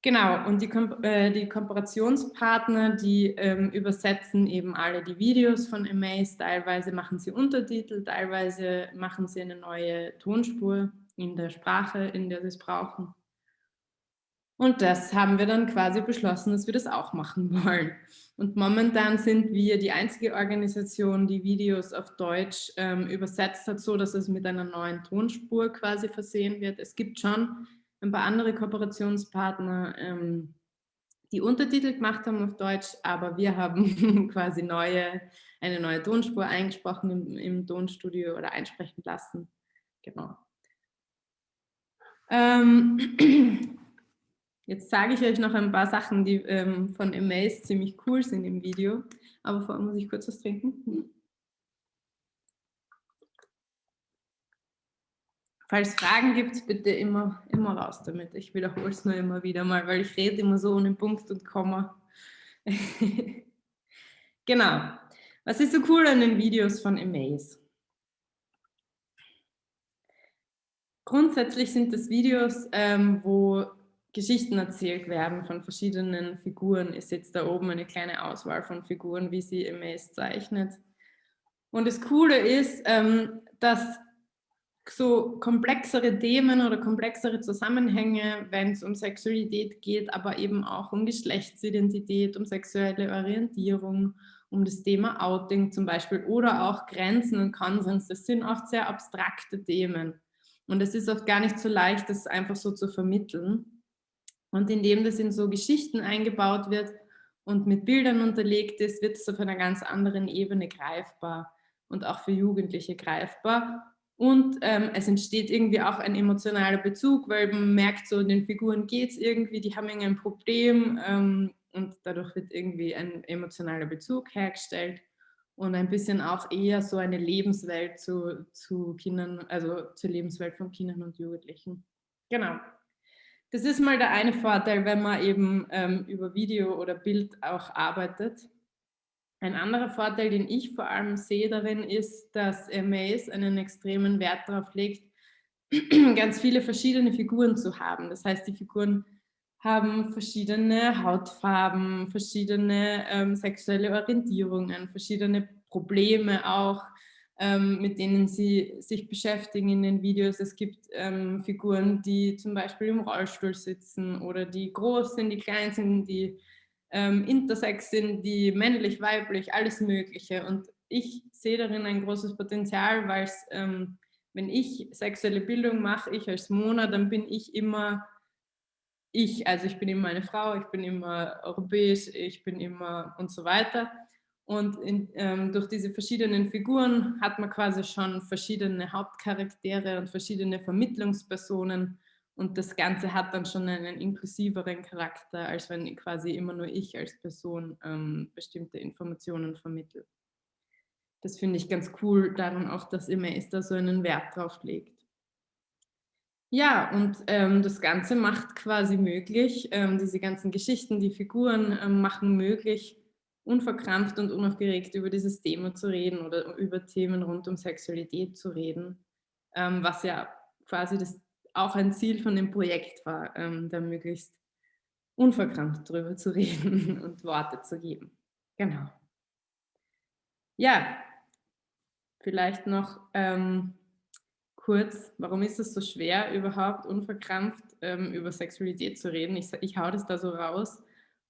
Genau, und die, äh, die Kooperationspartner, die ähm, übersetzen eben alle die Videos von Amaze, teilweise machen sie Untertitel, teilweise machen sie eine neue Tonspur in der Sprache, in der sie es brauchen. Und das haben wir dann quasi beschlossen, dass wir das auch machen wollen. Und momentan sind wir die einzige Organisation, die Videos auf Deutsch ähm, übersetzt hat, so dass es mit einer neuen Tonspur quasi versehen wird. Es gibt schon ein paar andere Kooperationspartner, ähm, die Untertitel gemacht haben auf Deutsch, aber wir haben quasi neue, eine neue Tonspur eingesprochen im, im Tonstudio oder einsprechen lassen. Genau. Ähm, Jetzt sage ich euch noch ein paar Sachen, die ähm, von Amaze ziemlich cool sind im Video. Aber vorher muss ich kurz was trinken. Falls Fragen gibt, bitte immer, immer raus damit. Ich wiederhole es nur immer wieder mal, weil ich rede immer so ohne Punkt und Komma. genau. Was ist so cool an den Videos von Amaze? Grundsätzlich sind das Videos, ähm, wo Geschichten erzählt werden von verschiedenen Figuren. Ist jetzt da oben eine kleine Auswahl von Figuren, wie sie MS zeichnet. Und das Coole ist, ähm, dass so komplexere Themen oder komplexere Zusammenhänge, wenn es um Sexualität geht, aber eben auch um Geschlechtsidentität, um sexuelle Orientierung, um das Thema Outing zum Beispiel oder auch Grenzen und Konsens, das sind oft sehr abstrakte Themen. Und es ist oft gar nicht so leicht, das einfach so zu vermitteln. Und indem das in so Geschichten eingebaut wird und mit Bildern unterlegt ist, wird es auf einer ganz anderen Ebene greifbar und auch für Jugendliche greifbar. Und ähm, es entsteht irgendwie auch ein emotionaler Bezug, weil man merkt, so den Figuren geht es irgendwie, die haben irgendein Problem ähm, und dadurch wird irgendwie ein emotionaler Bezug hergestellt. und ein bisschen auch eher so eine Lebenswelt zu, zu Kindern, also zur Lebenswelt von Kindern und Jugendlichen. Genau. Das ist mal der eine Vorteil, wenn man eben ähm, über Video oder Bild auch arbeitet. Ein anderer Vorteil, den ich vor allem sehe darin, ist, dass MAs einen extremen Wert darauf legt, ganz viele verschiedene Figuren zu haben. Das heißt, die Figuren haben verschiedene Hautfarben, verschiedene ähm, sexuelle Orientierungen, verschiedene Probleme auch, mit denen sie sich beschäftigen in den Videos. Es gibt ähm, Figuren, die zum Beispiel im Rollstuhl sitzen oder die groß sind, die klein sind, die ähm, intersex sind, die männlich, weiblich, alles Mögliche. Und ich sehe darin ein großes Potenzial, weil ähm, wenn ich sexuelle Bildung mache, ich als Mona, dann bin ich immer ich, also ich bin immer eine Frau, ich bin immer europäisch, ich bin immer und so weiter. Und in, ähm, durch diese verschiedenen Figuren hat man quasi schon verschiedene Hauptcharaktere und verschiedene Vermittlungspersonen. Und das Ganze hat dann schon einen inklusiveren Charakter, als wenn quasi immer nur ich als Person ähm, bestimmte Informationen vermittle. Das finde ich ganz cool, daran auch, dass Imes da so einen Wert drauf legt. Ja, und ähm, das Ganze macht quasi möglich, ähm, diese ganzen Geschichten, die Figuren ähm, machen möglich, unverkrampft und unaufgeregt über dieses Thema zu reden oder über Themen rund um Sexualität zu reden, ähm, was ja quasi das auch ein Ziel von dem Projekt war, ähm, da möglichst unverkrampft drüber zu reden und Worte zu geben. Genau. Ja, vielleicht noch ähm, kurz, warum ist es so schwer, überhaupt unverkrampft ähm, über Sexualität zu reden? Ich, ich hau das da so raus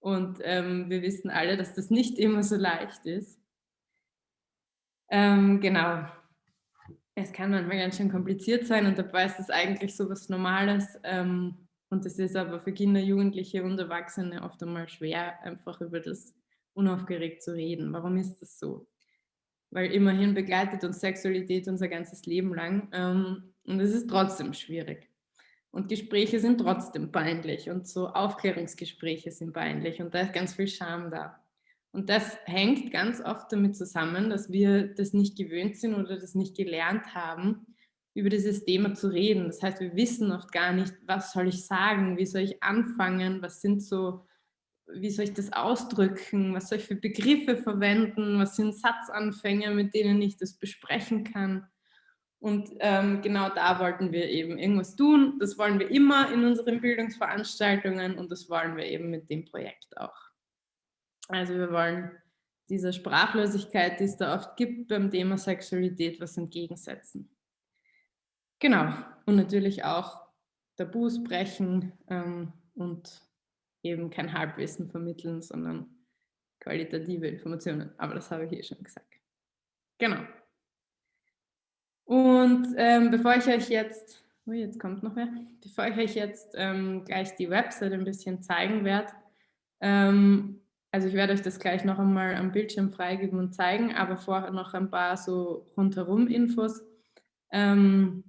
und ähm, wir wissen alle, dass das nicht immer so leicht ist. Ähm, genau. Es kann manchmal ganz schön kompliziert sein und dabei ist es eigentlich so was Normales. Ähm, und es ist aber für Kinder, Jugendliche und Erwachsene oft einmal schwer, einfach über das unaufgeregt zu reden. Warum ist das so? weil immerhin begleitet uns Sexualität unser ganzes Leben lang ähm, und es ist trotzdem schwierig. Und Gespräche sind trotzdem peinlich und so Aufklärungsgespräche sind peinlich und da ist ganz viel Scham da. Und das hängt ganz oft damit zusammen, dass wir das nicht gewöhnt sind oder das nicht gelernt haben, über dieses Thema zu reden. Das heißt, wir wissen oft gar nicht, was soll ich sagen, wie soll ich anfangen, was sind so wie soll ich das ausdrücken, was soll ich für Begriffe verwenden, was sind Satzanfänge, mit denen ich das besprechen kann. Und ähm, genau da wollten wir eben irgendwas tun. Das wollen wir immer in unseren Bildungsveranstaltungen und das wollen wir eben mit dem Projekt auch. Also wir wollen dieser Sprachlosigkeit, die es da oft gibt beim Thema Sexualität, was entgegensetzen. Genau. Und natürlich auch Tabus brechen ähm, und eben kein Halbwissen vermitteln, sondern qualitative Informationen. Aber das habe ich eh schon gesagt. Genau. Und ähm, bevor ich euch jetzt, oh, jetzt kommt noch mehr, bevor ich euch jetzt ähm, gleich die Website ein bisschen zeigen werde, ähm, also ich werde euch das gleich noch einmal am Bildschirm freigeben und zeigen, aber vorher noch ein paar so rundherum Infos. Ähm,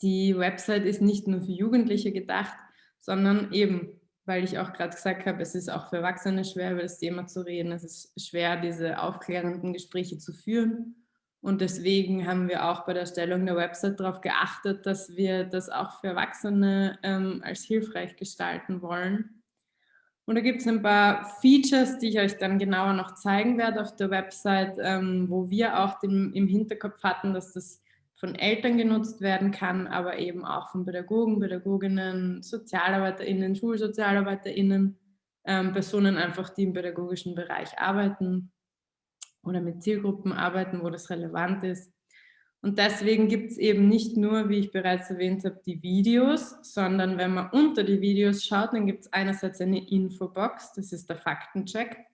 die Website ist nicht nur für Jugendliche gedacht, sondern eben weil ich auch gerade gesagt habe, es ist auch für Erwachsene schwer, über das Thema zu reden. Es ist schwer, diese aufklärenden Gespräche zu führen. Und deswegen haben wir auch bei der Erstellung der Website darauf geachtet, dass wir das auch für Erwachsene ähm, als hilfreich gestalten wollen. Und da gibt es ein paar Features, die ich euch dann genauer noch zeigen werde auf der Website, ähm, wo wir auch dem, im Hinterkopf hatten, dass das von Eltern genutzt werden kann, aber eben auch von Pädagogen, Pädagoginnen, SozialarbeiterInnen, SchulsozialarbeiterInnen, ähm, Personen einfach, die im pädagogischen Bereich arbeiten oder mit Zielgruppen arbeiten, wo das relevant ist. Und deswegen gibt es eben nicht nur, wie ich bereits erwähnt habe, die Videos, sondern wenn man unter die Videos schaut, dann gibt es einerseits eine Infobox, das ist der Faktencheck.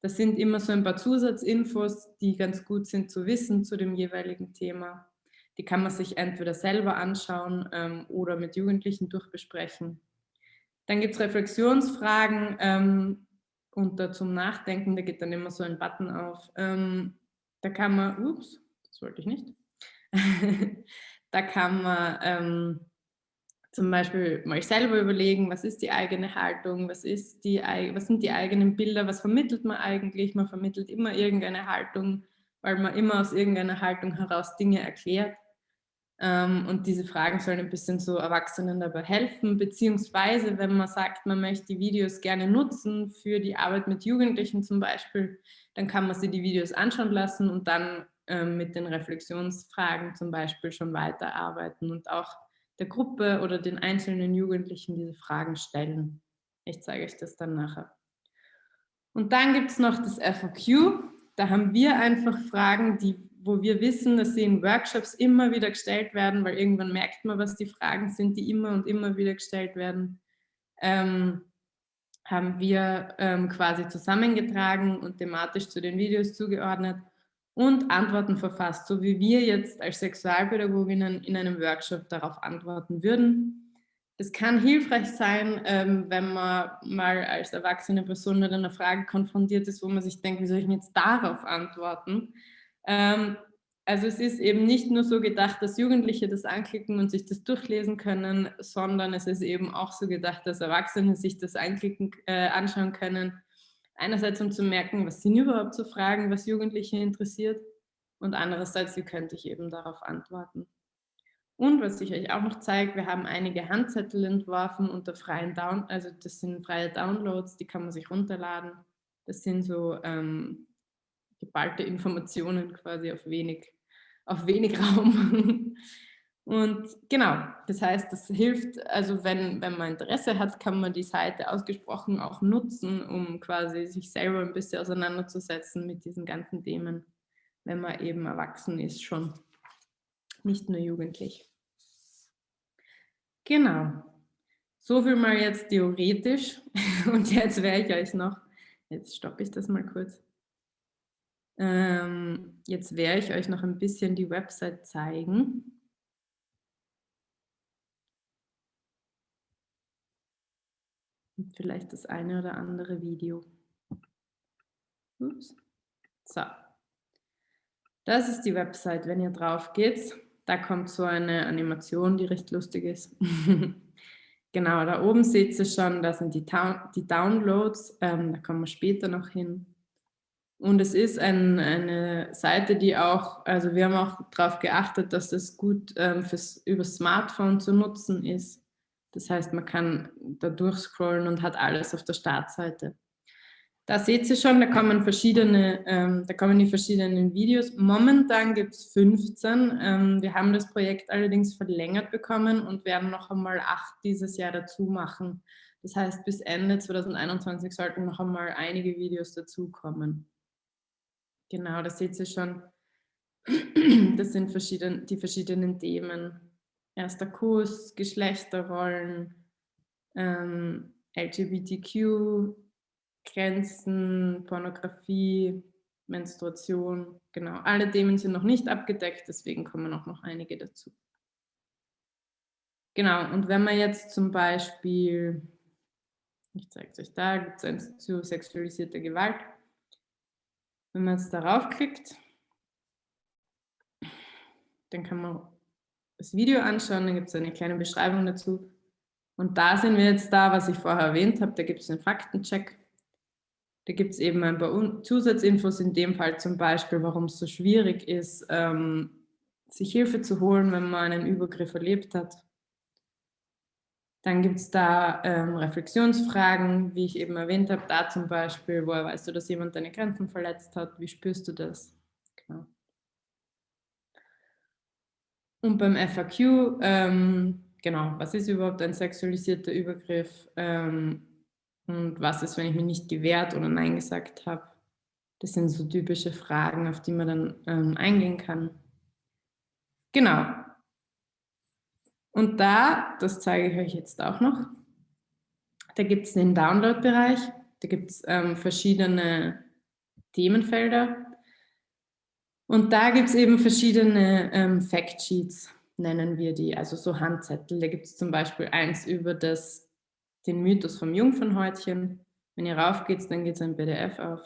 Das sind immer so ein paar Zusatzinfos, die ganz gut sind zu wissen zu dem jeweiligen Thema. Die kann man sich entweder selber anschauen ähm, oder mit Jugendlichen durchbesprechen. Dann gibt es Reflexionsfragen ähm, unter zum Nachdenken, da geht dann immer so ein Button auf. Ähm, da kann man, ups, das wollte ich nicht, da kann man ähm, zum Beispiel mal selber überlegen, was ist die eigene Haltung, was, ist die, was sind die eigenen Bilder, was vermittelt man eigentlich? Man vermittelt immer irgendeine Haltung, weil man immer aus irgendeiner Haltung heraus Dinge erklärt. Ähm, und diese Fragen sollen ein bisschen so Erwachsenen dabei helfen, beziehungsweise wenn man sagt, man möchte die Videos gerne nutzen für die Arbeit mit Jugendlichen zum Beispiel, dann kann man sich die Videos anschauen lassen und dann ähm, mit den Reflexionsfragen zum Beispiel schon weiterarbeiten und auch der Gruppe oder den einzelnen Jugendlichen diese Fragen stellen. Ich zeige euch das dann nachher. Und dann gibt es noch das FAQ. Da haben wir einfach Fragen, die, wo wir wissen, dass sie in Workshops immer wieder gestellt werden, weil irgendwann merkt man, was die Fragen sind, die immer und immer wieder gestellt werden. Ähm, haben wir ähm, quasi zusammengetragen und thematisch zu den Videos zugeordnet und Antworten verfasst, so wie wir jetzt als Sexualpädagoginnen in einem Workshop darauf antworten würden. Es kann hilfreich sein, ähm, wenn man mal als erwachsene Person mit einer Frage konfrontiert ist, wo man sich denkt, wie soll ich denn jetzt darauf antworten? Ähm, also es ist eben nicht nur so gedacht, dass Jugendliche das anklicken und sich das durchlesen können, sondern es ist eben auch so gedacht, dass Erwachsene sich das anklicken, äh, anschauen können Einerseits, um zu merken, was sind überhaupt so Fragen, was Jugendliche interessiert und andererseits, wie könnte ich eben darauf antworten. Und was ich euch auch noch zeige, wir haben einige Handzettel entworfen unter freien Down, also das sind freie Downloads, die kann man sich runterladen. Das sind so ähm, geballte Informationen quasi auf wenig, auf wenig Raum. Und genau, das heißt, das hilft, also wenn, wenn man Interesse hat, kann man die Seite ausgesprochen auch nutzen, um quasi sich selber ein bisschen auseinanderzusetzen mit diesen ganzen Themen, wenn man eben erwachsen ist schon, nicht nur jugendlich. Genau, so viel mal jetzt theoretisch und jetzt werde ich euch noch, jetzt stoppe ich das mal kurz, ähm, jetzt werde ich euch noch ein bisschen die Website zeigen. vielleicht das eine oder andere Video. Ups. So. Das ist die Website. Wenn ihr drauf geht, da kommt so eine Animation, die recht lustig ist. genau, da oben seht ihr schon, da sind die, die Downloads. Ähm, da kommen wir später noch hin. Und es ist ein, eine Seite, die auch, also wir haben auch darauf geachtet, dass das gut ähm, fürs, über Smartphone zu nutzen ist. Das heißt, man kann da durchscrollen und hat alles auf der Startseite. Da seht ihr schon, da kommen verschiedene, ähm, da kommen die verschiedenen Videos. Momentan gibt es 15. Ähm, wir haben das Projekt allerdings verlängert bekommen und werden noch einmal acht dieses Jahr dazu machen. Das heißt, bis Ende 2021 sollten noch einmal einige Videos dazukommen. Genau, da seht ihr schon, das sind verschieden, die verschiedenen Themen erster Kurs, Geschlechterrollen, ähm, LGBTQ, Grenzen, Pornografie, Menstruation, genau. Alle Themen sind noch nicht abgedeckt, deswegen kommen auch noch einige dazu. Genau, und wenn man jetzt zum Beispiel, ich zeige es euch da, gibt es zu sexualisierter Gewalt. Wenn man jetzt darauf klickt, dann kann man das Video anschauen, dann gibt es eine kleine Beschreibung dazu. Und da sind wir jetzt da, was ich vorher erwähnt habe, da gibt es einen Faktencheck. Da gibt es eben ein paar Zusatzinfos, in dem Fall zum Beispiel, warum es so schwierig ist, ähm, sich Hilfe zu holen, wenn man einen Übergriff erlebt hat. Dann gibt es da ähm, Reflexionsfragen, wie ich eben erwähnt habe, da zum Beispiel, woher weißt du, dass jemand deine Grenzen verletzt hat, wie spürst du das? Genau. Und beim FAQ, ähm, genau, was ist überhaupt ein sexualisierter Übergriff ähm, und was ist, wenn ich mich nicht gewehrt oder Nein gesagt habe? Das sind so typische Fragen, auf die man dann ähm, eingehen kann. Genau. Und da, das zeige ich euch jetzt auch noch, da gibt es den Download-Bereich, da gibt es ähm, verschiedene Themenfelder und da gibt es eben verschiedene ähm, Factsheets, nennen wir die, also so Handzettel. Da gibt es zum Beispiel eins über das, den Mythos vom Jungfernhäutchen. Wenn ihr raufgeht, dann geht es ein PDF auf.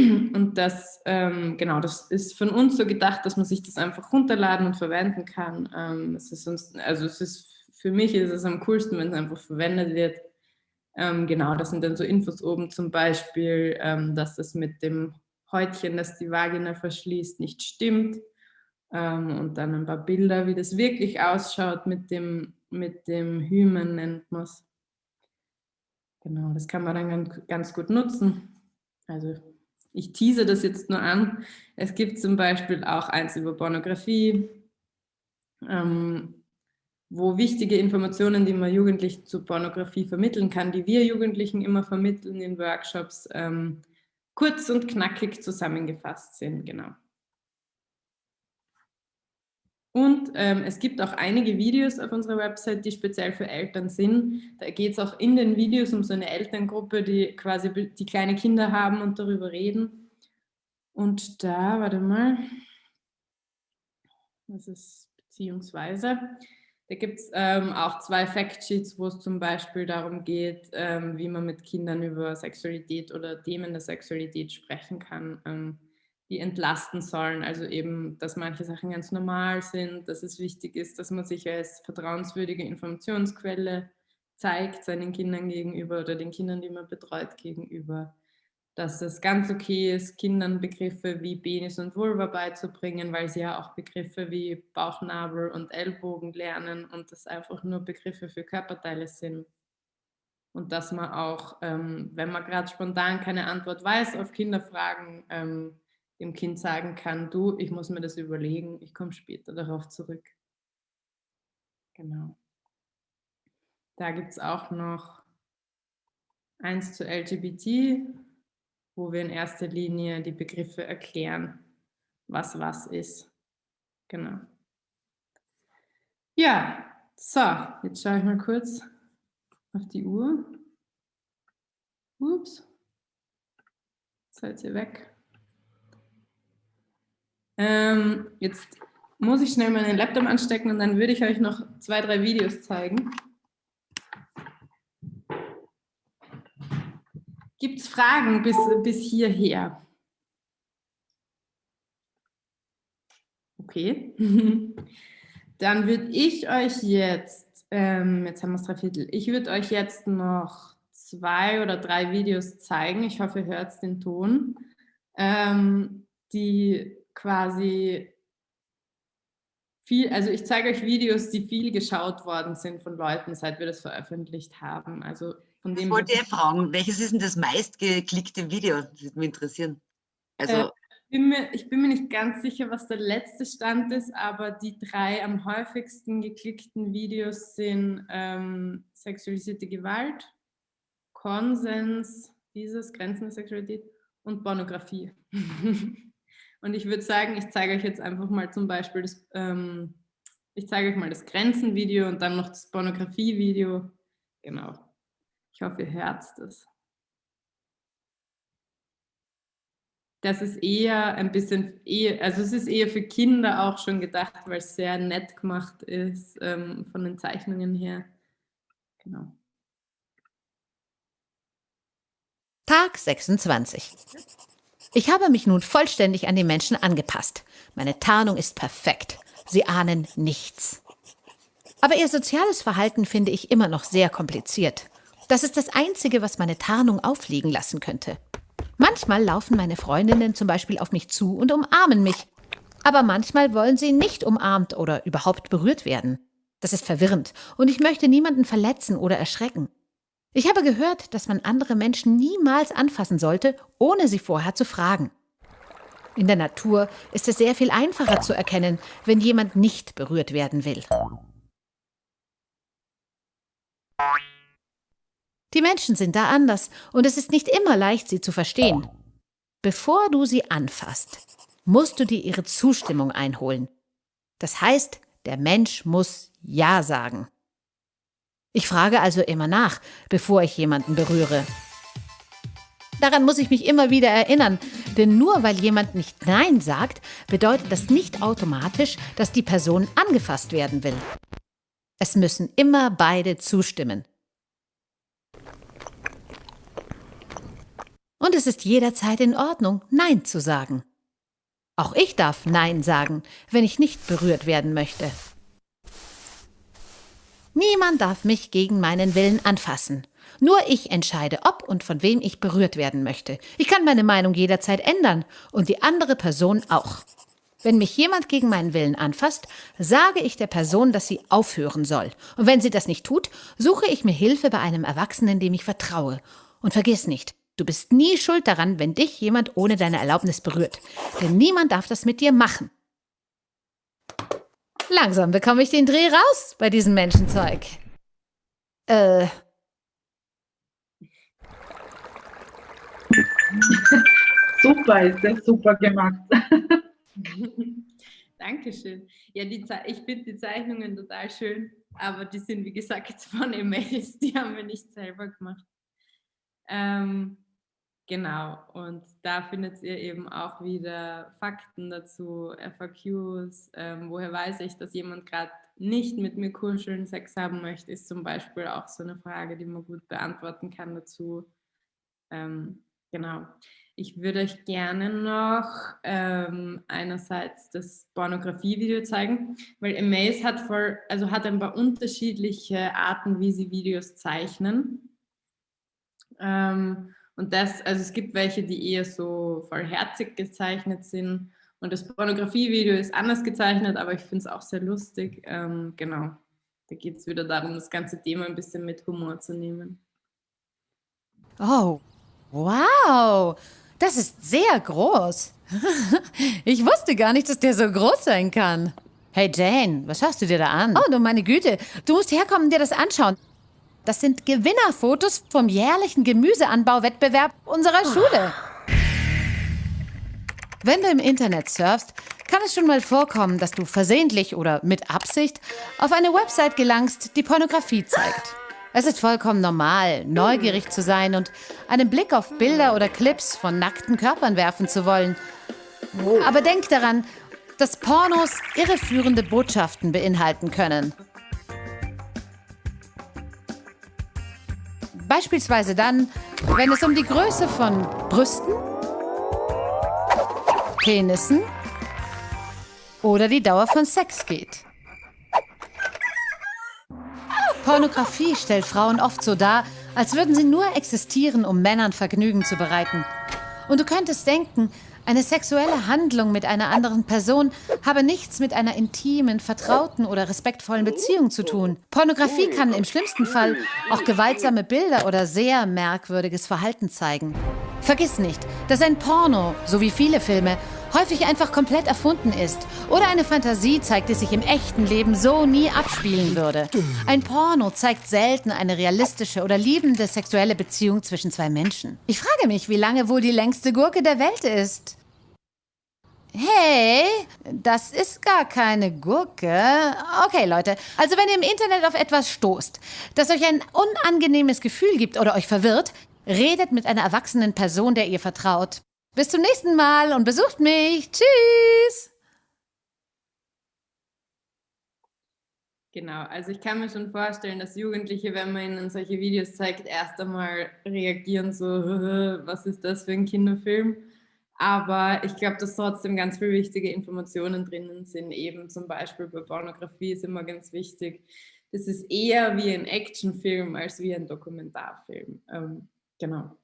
Und das, ähm, genau, das ist von uns so gedacht, dass man sich das einfach runterladen und verwenden kann. Ähm, es ist uns, also es ist für mich ist es am coolsten, wenn es einfach verwendet wird. Ähm, genau, das sind dann so Infos oben zum Beispiel, ähm, dass das mit dem Häutchen, das die Vagina verschließt, nicht stimmt. Ähm, und dann ein paar Bilder, wie das wirklich ausschaut mit dem, mit dem Hymen, nennt man es. Genau, das kann man dann ganz, ganz gut nutzen. Also ich tease das jetzt nur an. Es gibt zum Beispiel auch eins über Pornografie, ähm, wo wichtige Informationen, die man Jugendlichen zu Pornografie vermitteln kann, die wir Jugendlichen immer vermitteln in Workshops, ähm, kurz und knackig zusammengefasst sind. Genau. Und ähm, es gibt auch einige Videos auf unserer Website, die speziell für Eltern sind. Da geht es auch in den Videos um so eine Elterngruppe, die quasi die kleine Kinder haben und darüber reden. Und da, warte mal, das ist beziehungsweise, da gibt es ähm, auch zwei Factsheets, wo es zum Beispiel darum geht, ähm, wie man mit Kindern über Sexualität oder Themen der Sexualität sprechen kann, ähm, die entlasten sollen. Also eben, dass manche Sachen ganz normal sind, dass es wichtig ist, dass man sich als vertrauenswürdige Informationsquelle zeigt seinen Kindern gegenüber oder den Kindern, die man betreut, gegenüber dass es ganz okay ist, Kindern Begriffe wie Penis und Vulva beizubringen, weil sie ja auch Begriffe wie Bauchnabel und Ellbogen lernen und das einfach nur Begriffe für Körperteile sind. Und dass man auch, ähm, wenn man gerade spontan keine Antwort weiß auf Kinderfragen, ähm, dem Kind sagen kann, du, ich muss mir das überlegen, ich komme später darauf zurück. Genau. Da gibt es auch noch eins zu LGBT, wo wir in erster Linie die Begriffe erklären, was was ist. Genau. Ja, so, jetzt schaue ich mal kurz auf die Uhr. Ups, seid ihr weg. Ähm, jetzt muss ich schnell meinen Laptop anstecken und dann würde ich euch noch zwei, drei Videos zeigen. Gibt es Fragen bis, bis hierher? Okay. Dann würde ich euch jetzt, ähm, jetzt haben wir es drei Viertel, ich würde euch jetzt noch zwei oder drei Videos zeigen. Ich hoffe, ihr hört den Ton, ähm, die quasi viel, also ich zeige euch Videos, die viel geschaut worden sind von Leuten, seit wir das veröffentlicht haben. Also von dem, ich wollte ich fragen, welches ist denn das meistgeklickte Video? Das würde mich interessieren. Also, äh, ich, bin mir, ich bin mir nicht ganz sicher, was der letzte Stand ist, aber die drei am häufigsten geklickten Videos sind ähm, sexualisierte Gewalt, Konsens, dieses Grenzen der Sexualität und Pornografie. und ich würde sagen, ich zeige euch jetzt einfach mal zum Beispiel das, ähm, ich zeige euch mal das Grenzen-Video und dann noch das Pornografie-Video. Genau. Ich hoffe, ihr hört das. Das ist eher ein bisschen, eher, also es ist eher für Kinder auch schon gedacht, weil es sehr nett gemacht ist ähm, von den Zeichnungen her. Genau. Tag 26. Ich habe mich nun vollständig an die Menschen angepasst. Meine Tarnung ist perfekt. Sie ahnen nichts. Aber ihr soziales Verhalten finde ich immer noch sehr kompliziert. Das ist das Einzige, was meine Tarnung aufliegen lassen könnte. Manchmal laufen meine Freundinnen zum Beispiel auf mich zu und umarmen mich. Aber manchmal wollen sie nicht umarmt oder überhaupt berührt werden. Das ist verwirrend und ich möchte niemanden verletzen oder erschrecken. Ich habe gehört, dass man andere Menschen niemals anfassen sollte, ohne sie vorher zu fragen. In der Natur ist es sehr viel einfacher zu erkennen, wenn jemand nicht berührt werden will. Die Menschen sind da anders und es ist nicht immer leicht, sie zu verstehen. Bevor du sie anfasst, musst du dir ihre Zustimmung einholen. Das heißt, der Mensch muss Ja sagen. Ich frage also immer nach, bevor ich jemanden berühre. Daran muss ich mich immer wieder erinnern, denn nur weil jemand nicht Nein sagt, bedeutet das nicht automatisch, dass die Person angefasst werden will. Es müssen immer beide zustimmen. Und es ist jederzeit in Ordnung, Nein zu sagen. Auch ich darf Nein sagen, wenn ich nicht berührt werden möchte. Niemand darf mich gegen meinen Willen anfassen. Nur ich entscheide, ob und von wem ich berührt werden möchte. Ich kann meine Meinung jederzeit ändern und die andere Person auch. Wenn mich jemand gegen meinen Willen anfasst, sage ich der Person, dass sie aufhören soll. Und wenn sie das nicht tut, suche ich mir Hilfe bei einem Erwachsenen, dem ich vertraue. Und vergiss nicht, du bist nie schuld daran, wenn dich jemand ohne deine Erlaubnis berührt. Denn niemand darf das mit dir machen. Langsam bekomme ich den Dreh raus bei diesem Menschenzeug. Äh. super, ist das super gemacht. Dankeschön. Ja, die ich finde die Zeichnungen total schön, aber die sind, wie gesagt, von E-Mails, die haben wir nicht selber gemacht. Ähm, genau, und da findet ihr eben auch wieder Fakten dazu, FAQs, ähm, woher weiß ich, dass jemand gerade nicht mit mir kuscheln, Sex haben möchte, ist zum Beispiel auch so eine Frage, die man gut beantworten kann dazu. Ähm, genau. Ich würde euch gerne noch ähm, einerseits das Pornografie-Video zeigen, weil Amaze hat voll, also hat ein paar unterschiedliche Arten, wie sie Videos zeichnen. Ähm, und das, also es gibt welche, die eher so vollherzig gezeichnet sind. Und das Pornografie-Video ist anders gezeichnet, aber ich finde es auch sehr lustig. Ähm, genau, da geht es wieder darum, das ganze Thema ein bisschen mit Humor zu nehmen. Oh, wow! Das ist sehr groß. ich wusste gar nicht, dass der so groß sein kann. Hey Jane, was schaust du dir da an? Oh, du meine Güte. Du musst herkommen und dir das anschauen. Das sind Gewinnerfotos vom jährlichen Gemüseanbauwettbewerb unserer Schule. Wenn du im Internet surfst, kann es schon mal vorkommen, dass du versehentlich oder mit Absicht auf eine Website gelangst, die Pornografie zeigt. Es ist vollkommen normal, neugierig zu sein und einen Blick auf Bilder oder Clips von nackten Körpern werfen zu wollen. Aber denk daran, dass Pornos irreführende Botschaften beinhalten können. Beispielsweise dann, wenn es um die Größe von Brüsten, Penissen oder die Dauer von Sex geht. Pornografie stellt Frauen oft so dar, als würden sie nur existieren, um Männern Vergnügen zu bereiten. Und du könntest denken, eine sexuelle Handlung mit einer anderen Person habe nichts mit einer intimen, vertrauten oder respektvollen Beziehung zu tun. Pornografie kann im schlimmsten Fall auch gewaltsame Bilder oder sehr merkwürdiges Verhalten zeigen. Vergiss nicht, dass ein Porno, so wie viele Filme, häufig einfach komplett erfunden ist oder eine Fantasie zeigt, die sich im echten Leben so nie abspielen würde. Ein Porno zeigt selten eine realistische oder liebende sexuelle Beziehung zwischen zwei Menschen. Ich frage mich, wie lange wohl die längste Gurke der Welt ist. Hey, das ist gar keine Gurke. Okay, Leute, also wenn ihr im Internet auf etwas stoßt, das euch ein unangenehmes Gefühl gibt oder euch verwirrt, redet mit einer erwachsenen Person, der ihr vertraut. Bis zum nächsten Mal und besucht mich. Tschüss. Genau, also ich kann mir schon vorstellen, dass Jugendliche, wenn man ihnen solche Videos zeigt, erst einmal reagieren so, was ist das für ein Kinderfilm? Aber ich glaube, dass trotzdem ganz viele wichtige Informationen drinnen sind, eben zum Beispiel bei Pornografie ist immer ganz wichtig. Das ist eher wie ein Actionfilm als wie ein Dokumentarfilm. Ähm, genau.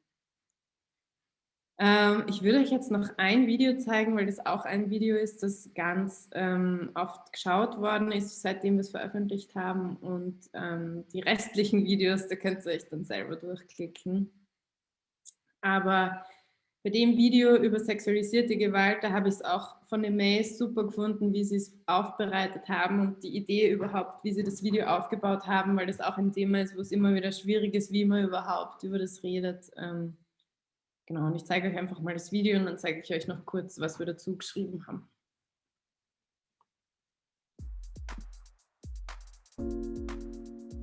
Ähm, ich würde euch jetzt noch ein Video zeigen, weil das auch ein Video ist, das ganz ähm, oft geschaut worden ist, seitdem wir es veröffentlicht haben. Und ähm, die restlichen Videos, da könnt ihr euch dann selber durchklicken. Aber bei dem Video über sexualisierte Gewalt, da habe ich es auch von den Mails super gefunden, wie sie es aufbereitet haben und die Idee überhaupt, wie sie das Video aufgebaut haben, weil das auch ein Thema ist, wo es immer wieder schwierig ist, wie man überhaupt über das redet. Ähm, Genau, und ich zeige euch einfach mal das Video und dann zeige ich euch noch kurz, was wir dazu geschrieben haben.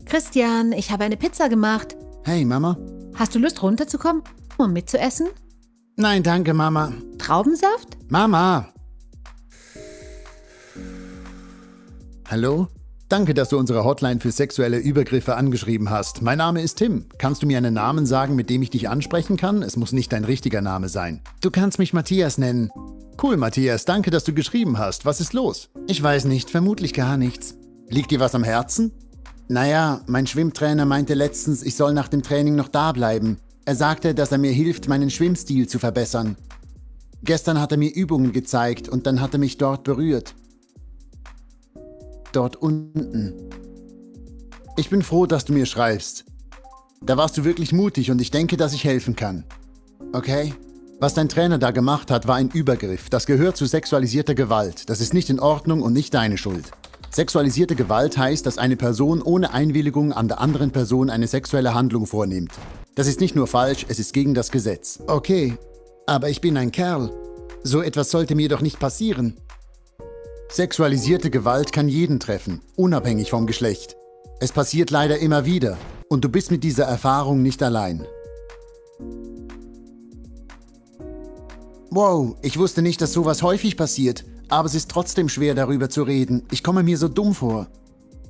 Christian, ich habe eine Pizza gemacht. Hey, Mama. Hast du Lust runterzukommen, um mitzuessen? Nein, danke, Mama. Traubensaft? Mama! Hallo? Danke, dass du unsere Hotline für sexuelle Übergriffe angeschrieben hast. Mein Name ist Tim. Kannst du mir einen Namen sagen, mit dem ich dich ansprechen kann? Es muss nicht dein richtiger Name sein. Du kannst mich Matthias nennen. Cool, Matthias. Danke, dass du geschrieben hast. Was ist los? Ich weiß nicht. Vermutlich gar nichts. Liegt dir was am Herzen? Naja, mein Schwimmtrainer meinte letztens, ich soll nach dem Training noch da bleiben. Er sagte, dass er mir hilft, meinen Schwimmstil zu verbessern. Gestern hat er mir Übungen gezeigt und dann hat er mich dort berührt. Dort unten. Ich bin froh, dass du mir schreibst. Da warst du wirklich mutig und ich denke, dass ich helfen kann. Okay? Was dein Trainer da gemacht hat, war ein Übergriff. Das gehört zu sexualisierter Gewalt. Das ist nicht in Ordnung und nicht deine Schuld. Sexualisierte Gewalt heißt, dass eine Person ohne Einwilligung an der anderen Person eine sexuelle Handlung vornimmt. Das ist nicht nur falsch, es ist gegen das Gesetz. Okay, aber ich bin ein Kerl. So etwas sollte mir doch nicht passieren. Sexualisierte Gewalt kann jeden treffen, unabhängig vom Geschlecht. Es passiert leider immer wieder und du bist mit dieser Erfahrung nicht allein. Wow, ich wusste nicht, dass sowas häufig passiert, aber es ist trotzdem schwer darüber zu reden. Ich komme mir so dumm vor.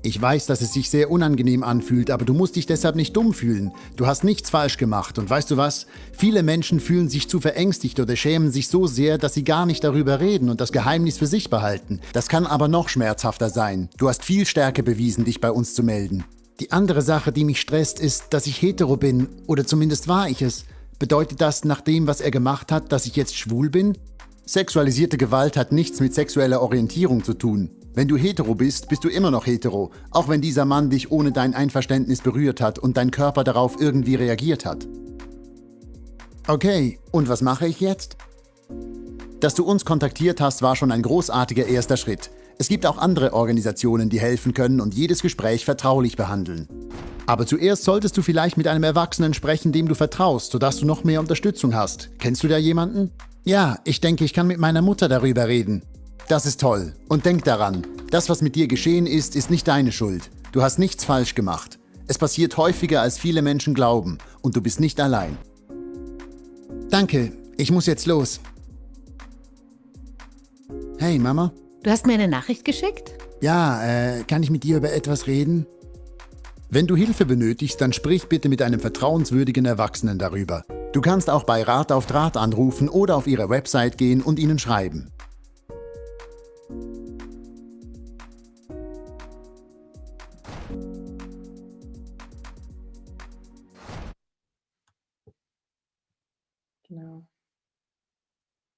Ich weiß, dass es sich sehr unangenehm anfühlt, aber du musst dich deshalb nicht dumm fühlen. Du hast nichts falsch gemacht und weißt du was? Viele Menschen fühlen sich zu verängstigt oder schämen sich so sehr, dass sie gar nicht darüber reden und das Geheimnis für sich behalten. Das kann aber noch schmerzhafter sein. Du hast viel Stärke bewiesen, dich bei uns zu melden. Die andere Sache, die mich stresst, ist, dass ich hetero bin, oder zumindest war ich es. Bedeutet das nach dem, was er gemacht hat, dass ich jetzt schwul bin? Sexualisierte Gewalt hat nichts mit sexueller Orientierung zu tun. Wenn du hetero bist, bist du immer noch hetero, auch wenn dieser Mann dich ohne dein Einverständnis berührt hat und dein Körper darauf irgendwie reagiert hat. Okay, und was mache ich jetzt? Dass du uns kontaktiert hast, war schon ein großartiger erster Schritt. Es gibt auch andere Organisationen, die helfen können und jedes Gespräch vertraulich behandeln. Aber zuerst solltest du vielleicht mit einem Erwachsenen sprechen, dem du vertraust, sodass du noch mehr Unterstützung hast. Kennst du da jemanden? Ja, ich denke, ich kann mit meiner Mutter darüber reden. Das ist toll. Und denk daran, das, was mit dir geschehen ist, ist nicht deine Schuld. Du hast nichts falsch gemacht. Es passiert häufiger, als viele Menschen glauben. Und du bist nicht allein. Danke, ich muss jetzt los. Hey, Mama? Du hast mir eine Nachricht geschickt? Ja, äh, kann ich mit dir über etwas reden? Wenn du Hilfe benötigst, dann sprich bitte mit einem vertrauenswürdigen Erwachsenen darüber. Du kannst auch bei Rat auf Draht anrufen oder auf ihre Website gehen und ihnen schreiben.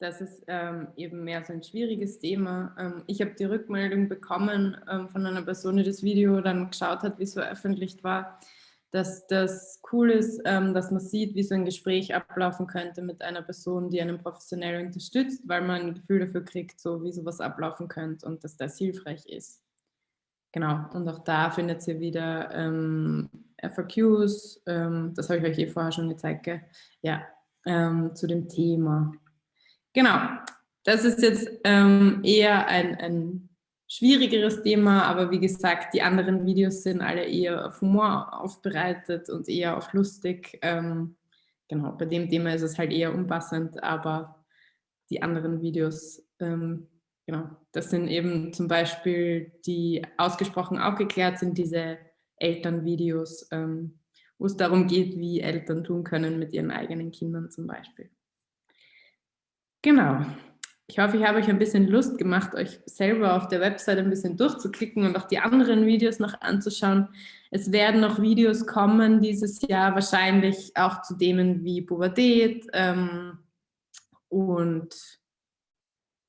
Das ist ähm, eben mehr so ein schwieriges Thema. Ähm, ich habe die Rückmeldung bekommen ähm, von einer Person, die das Video dann geschaut hat, wie es veröffentlicht war, dass das cool ist, ähm, dass man sieht, wie so ein Gespräch ablaufen könnte mit einer Person, die einen professionell unterstützt, weil man ein Gefühl dafür kriegt, so wie sowas ablaufen könnte und dass das hilfreich ist. Genau, und auch da findet ihr wieder ähm, FAQs, ähm, das habe ich euch eh vorher schon gezeigt, gell? ja, zu dem Thema. Genau, das ist jetzt ähm, eher ein, ein schwierigeres Thema, aber wie gesagt, die anderen Videos sind alle eher auf Humor aufbereitet und eher auf lustig. Ähm, genau, bei dem Thema ist es halt eher unpassend, aber die anderen Videos, ähm, genau, das sind eben zum Beispiel die ausgesprochen aufgeklärt sind, diese Elternvideos, ähm, wo es darum geht, wie Eltern tun können mit ihren eigenen Kindern zum Beispiel. Genau. Ich hoffe, ich habe euch ein bisschen Lust gemacht, euch selber auf der Website ein bisschen durchzuklicken und auch die anderen Videos noch anzuschauen. Es werden noch Videos kommen dieses Jahr, wahrscheinlich auch zu Themen wie Pubertät ähm, und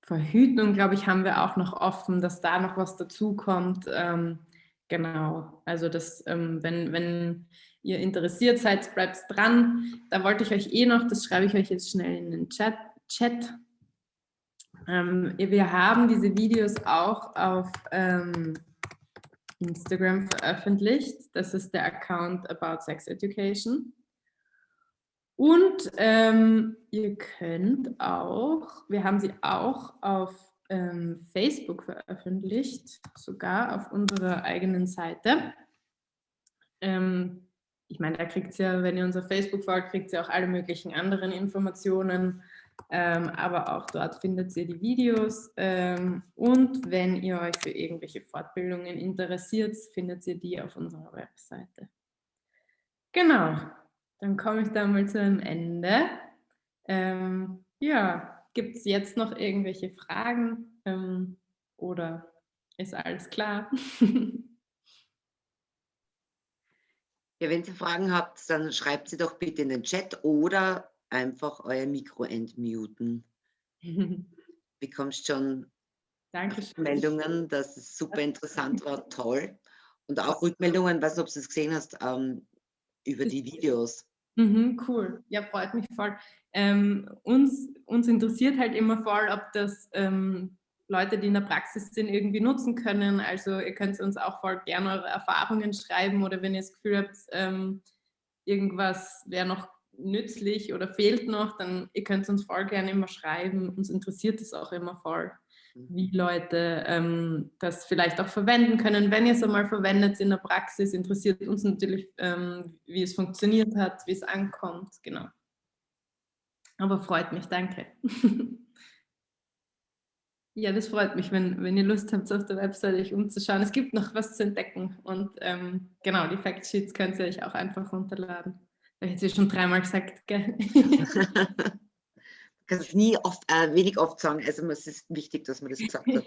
Verhütung, glaube ich, haben wir auch noch offen, dass da noch was dazukommt. Ähm, genau, also das, ähm, wenn, wenn ihr interessiert seid, bleibt dran. Da wollte ich euch eh noch, das schreibe ich euch jetzt schnell in den Chat, Chat. Ähm, wir haben diese Videos auch auf ähm, Instagram veröffentlicht. Das ist der Account About Sex Education. Und ähm, ihr könnt auch, wir haben sie auch auf ähm, Facebook veröffentlicht, sogar auf unserer eigenen Seite. Ähm, ich meine, da kriegt ihr, wenn ihr unser Facebook folgt, kriegt ihr auch alle möglichen anderen Informationen ähm, aber auch dort findet ihr die Videos ähm, und wenn ihr euch für irgendwelche Fortbildungen interessiert, findet ihr die auf unserer Webseite. Genau, dann komme ich da mal zu einem Ende. Ähm, ja, gibt es jetzt noch irgendwelche Fragen ähm, oder ist alles klar? Ja, wenn ihr Fragen habt, dann schreibt sie doch bitte in den Chat oder einfach euer Mikro entmuten. Bekommst schon Dankeschön. Meldungen, dass es super interessant war, toll. Und auch Rückmeldungen, weiß nicht, ob du es gesehen hast, ähm, über die Videos. Mhm, cool, ja, freut mich voll. Ähm, uns, uns interessiert halt immer voll, ob das ähm, Leute, die in der Praxis sind, irgendwie nutzen können. Also ihr könnt uns auch voll gerne eure Erfahrungen schreiben oder wenn ihr das Gefühl habt, ähm, irgendwas wäre noch nützlich oder fehlt noch, dann ihr könnt uns voll gerne immer schreiben. Uns interessiert es auch immer voll, mhm. wie Leute ähm, das vielleicht auch verwenden können. Wenn ihr es einmal verwendet in der Praxis, interessiert uns natürlich, ähm, wie es funktioniert hat, wie es ankommt. Genau. Aber freut mich, danke. Ja, das freut mich, wenn, wenn ihr Lust habt, auf der Webseite euch umzuschauen. Es gibt noch was zu entdecken und ähm, genau, die Factsheets könnt ihr euch auch einfach runterladen. Ich habe es schon dreimal gesagt, gell? Du kannst es nie oft, äh, wenig oft sagen, also es ist wichtig, dass man das gesagt hat.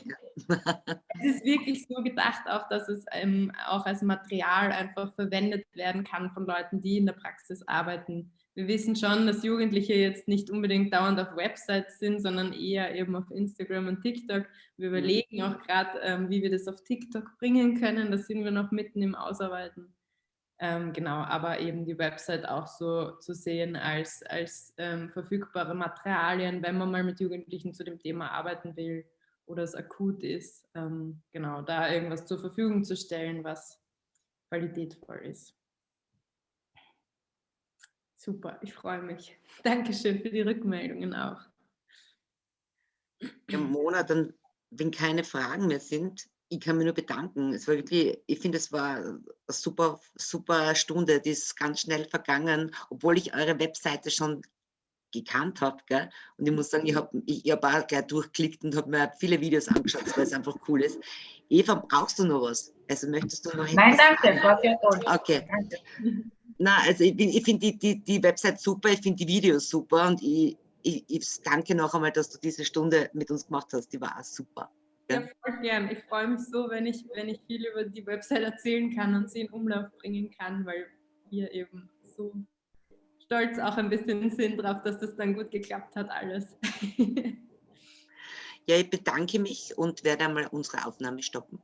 es ist wirklich so gedacht auch, dass es ähm, auch als Material einfach verwendet werden kann von Leuten, die in der Praxis arbeiten wir wissen schon, dass Jugendliche jetzt nicht unbedingt dauernd auf Websites sind, sondern eher eben auf Instagram und TikTok. Wir mhm. überlegen auch gerade, ähm, wie wir das auf TikTok bringen können. Da sind wir noch mitten im Ausarbeiten. Ähm, genau, aber eben die Website auch so zu sehen als, als ähm, verfügbare Materialien, wenn man mal mit Jugendlichen zu dem Thema arbeiten will oder es akut ist, ähm, genau, da irgendwas zur Verfügung zu stellen, was qualitätvoll ist. Super, ich freue mich. Dankeschön für die Rückmeldungen auch. Ja, Mona, dann, wenn keine Fragen mehr sind, ich kann mich nur bedanken. Es war wirklich, ich finde, es war eine super, super Stunde, die ist ganz schnell vergangen, obwohl ich eure Webseite schon gekannt habe. Und ich muss sagen, ich habe ich, ich hab auch gleich durchklickt und habe mir viele Videos angeschaut, weil es einfach cool ist. Eva, brauchst du noch was? Also möchtest du noch Nein, danke, war sehr toll. Okay. Danke. Na, also ich, ich finde die, die, die Website super, ich finde die Videos super und ich, ich, ich, danke noch einmal, dass du diese Stunde mit uns gemacht hast. Die war auch super. Ja, voll gern. Ich freue mich so, wenn ich, wenn ich viel über die Website erzählen kann und sie in Umlauf bringen kann, weil wir eben so stolz auch ein bisschen sind darauf, dass das dann gut geklappt hat, alles. ja, ich bedanke mich und werde einmal unsere Aufnahme stoppen.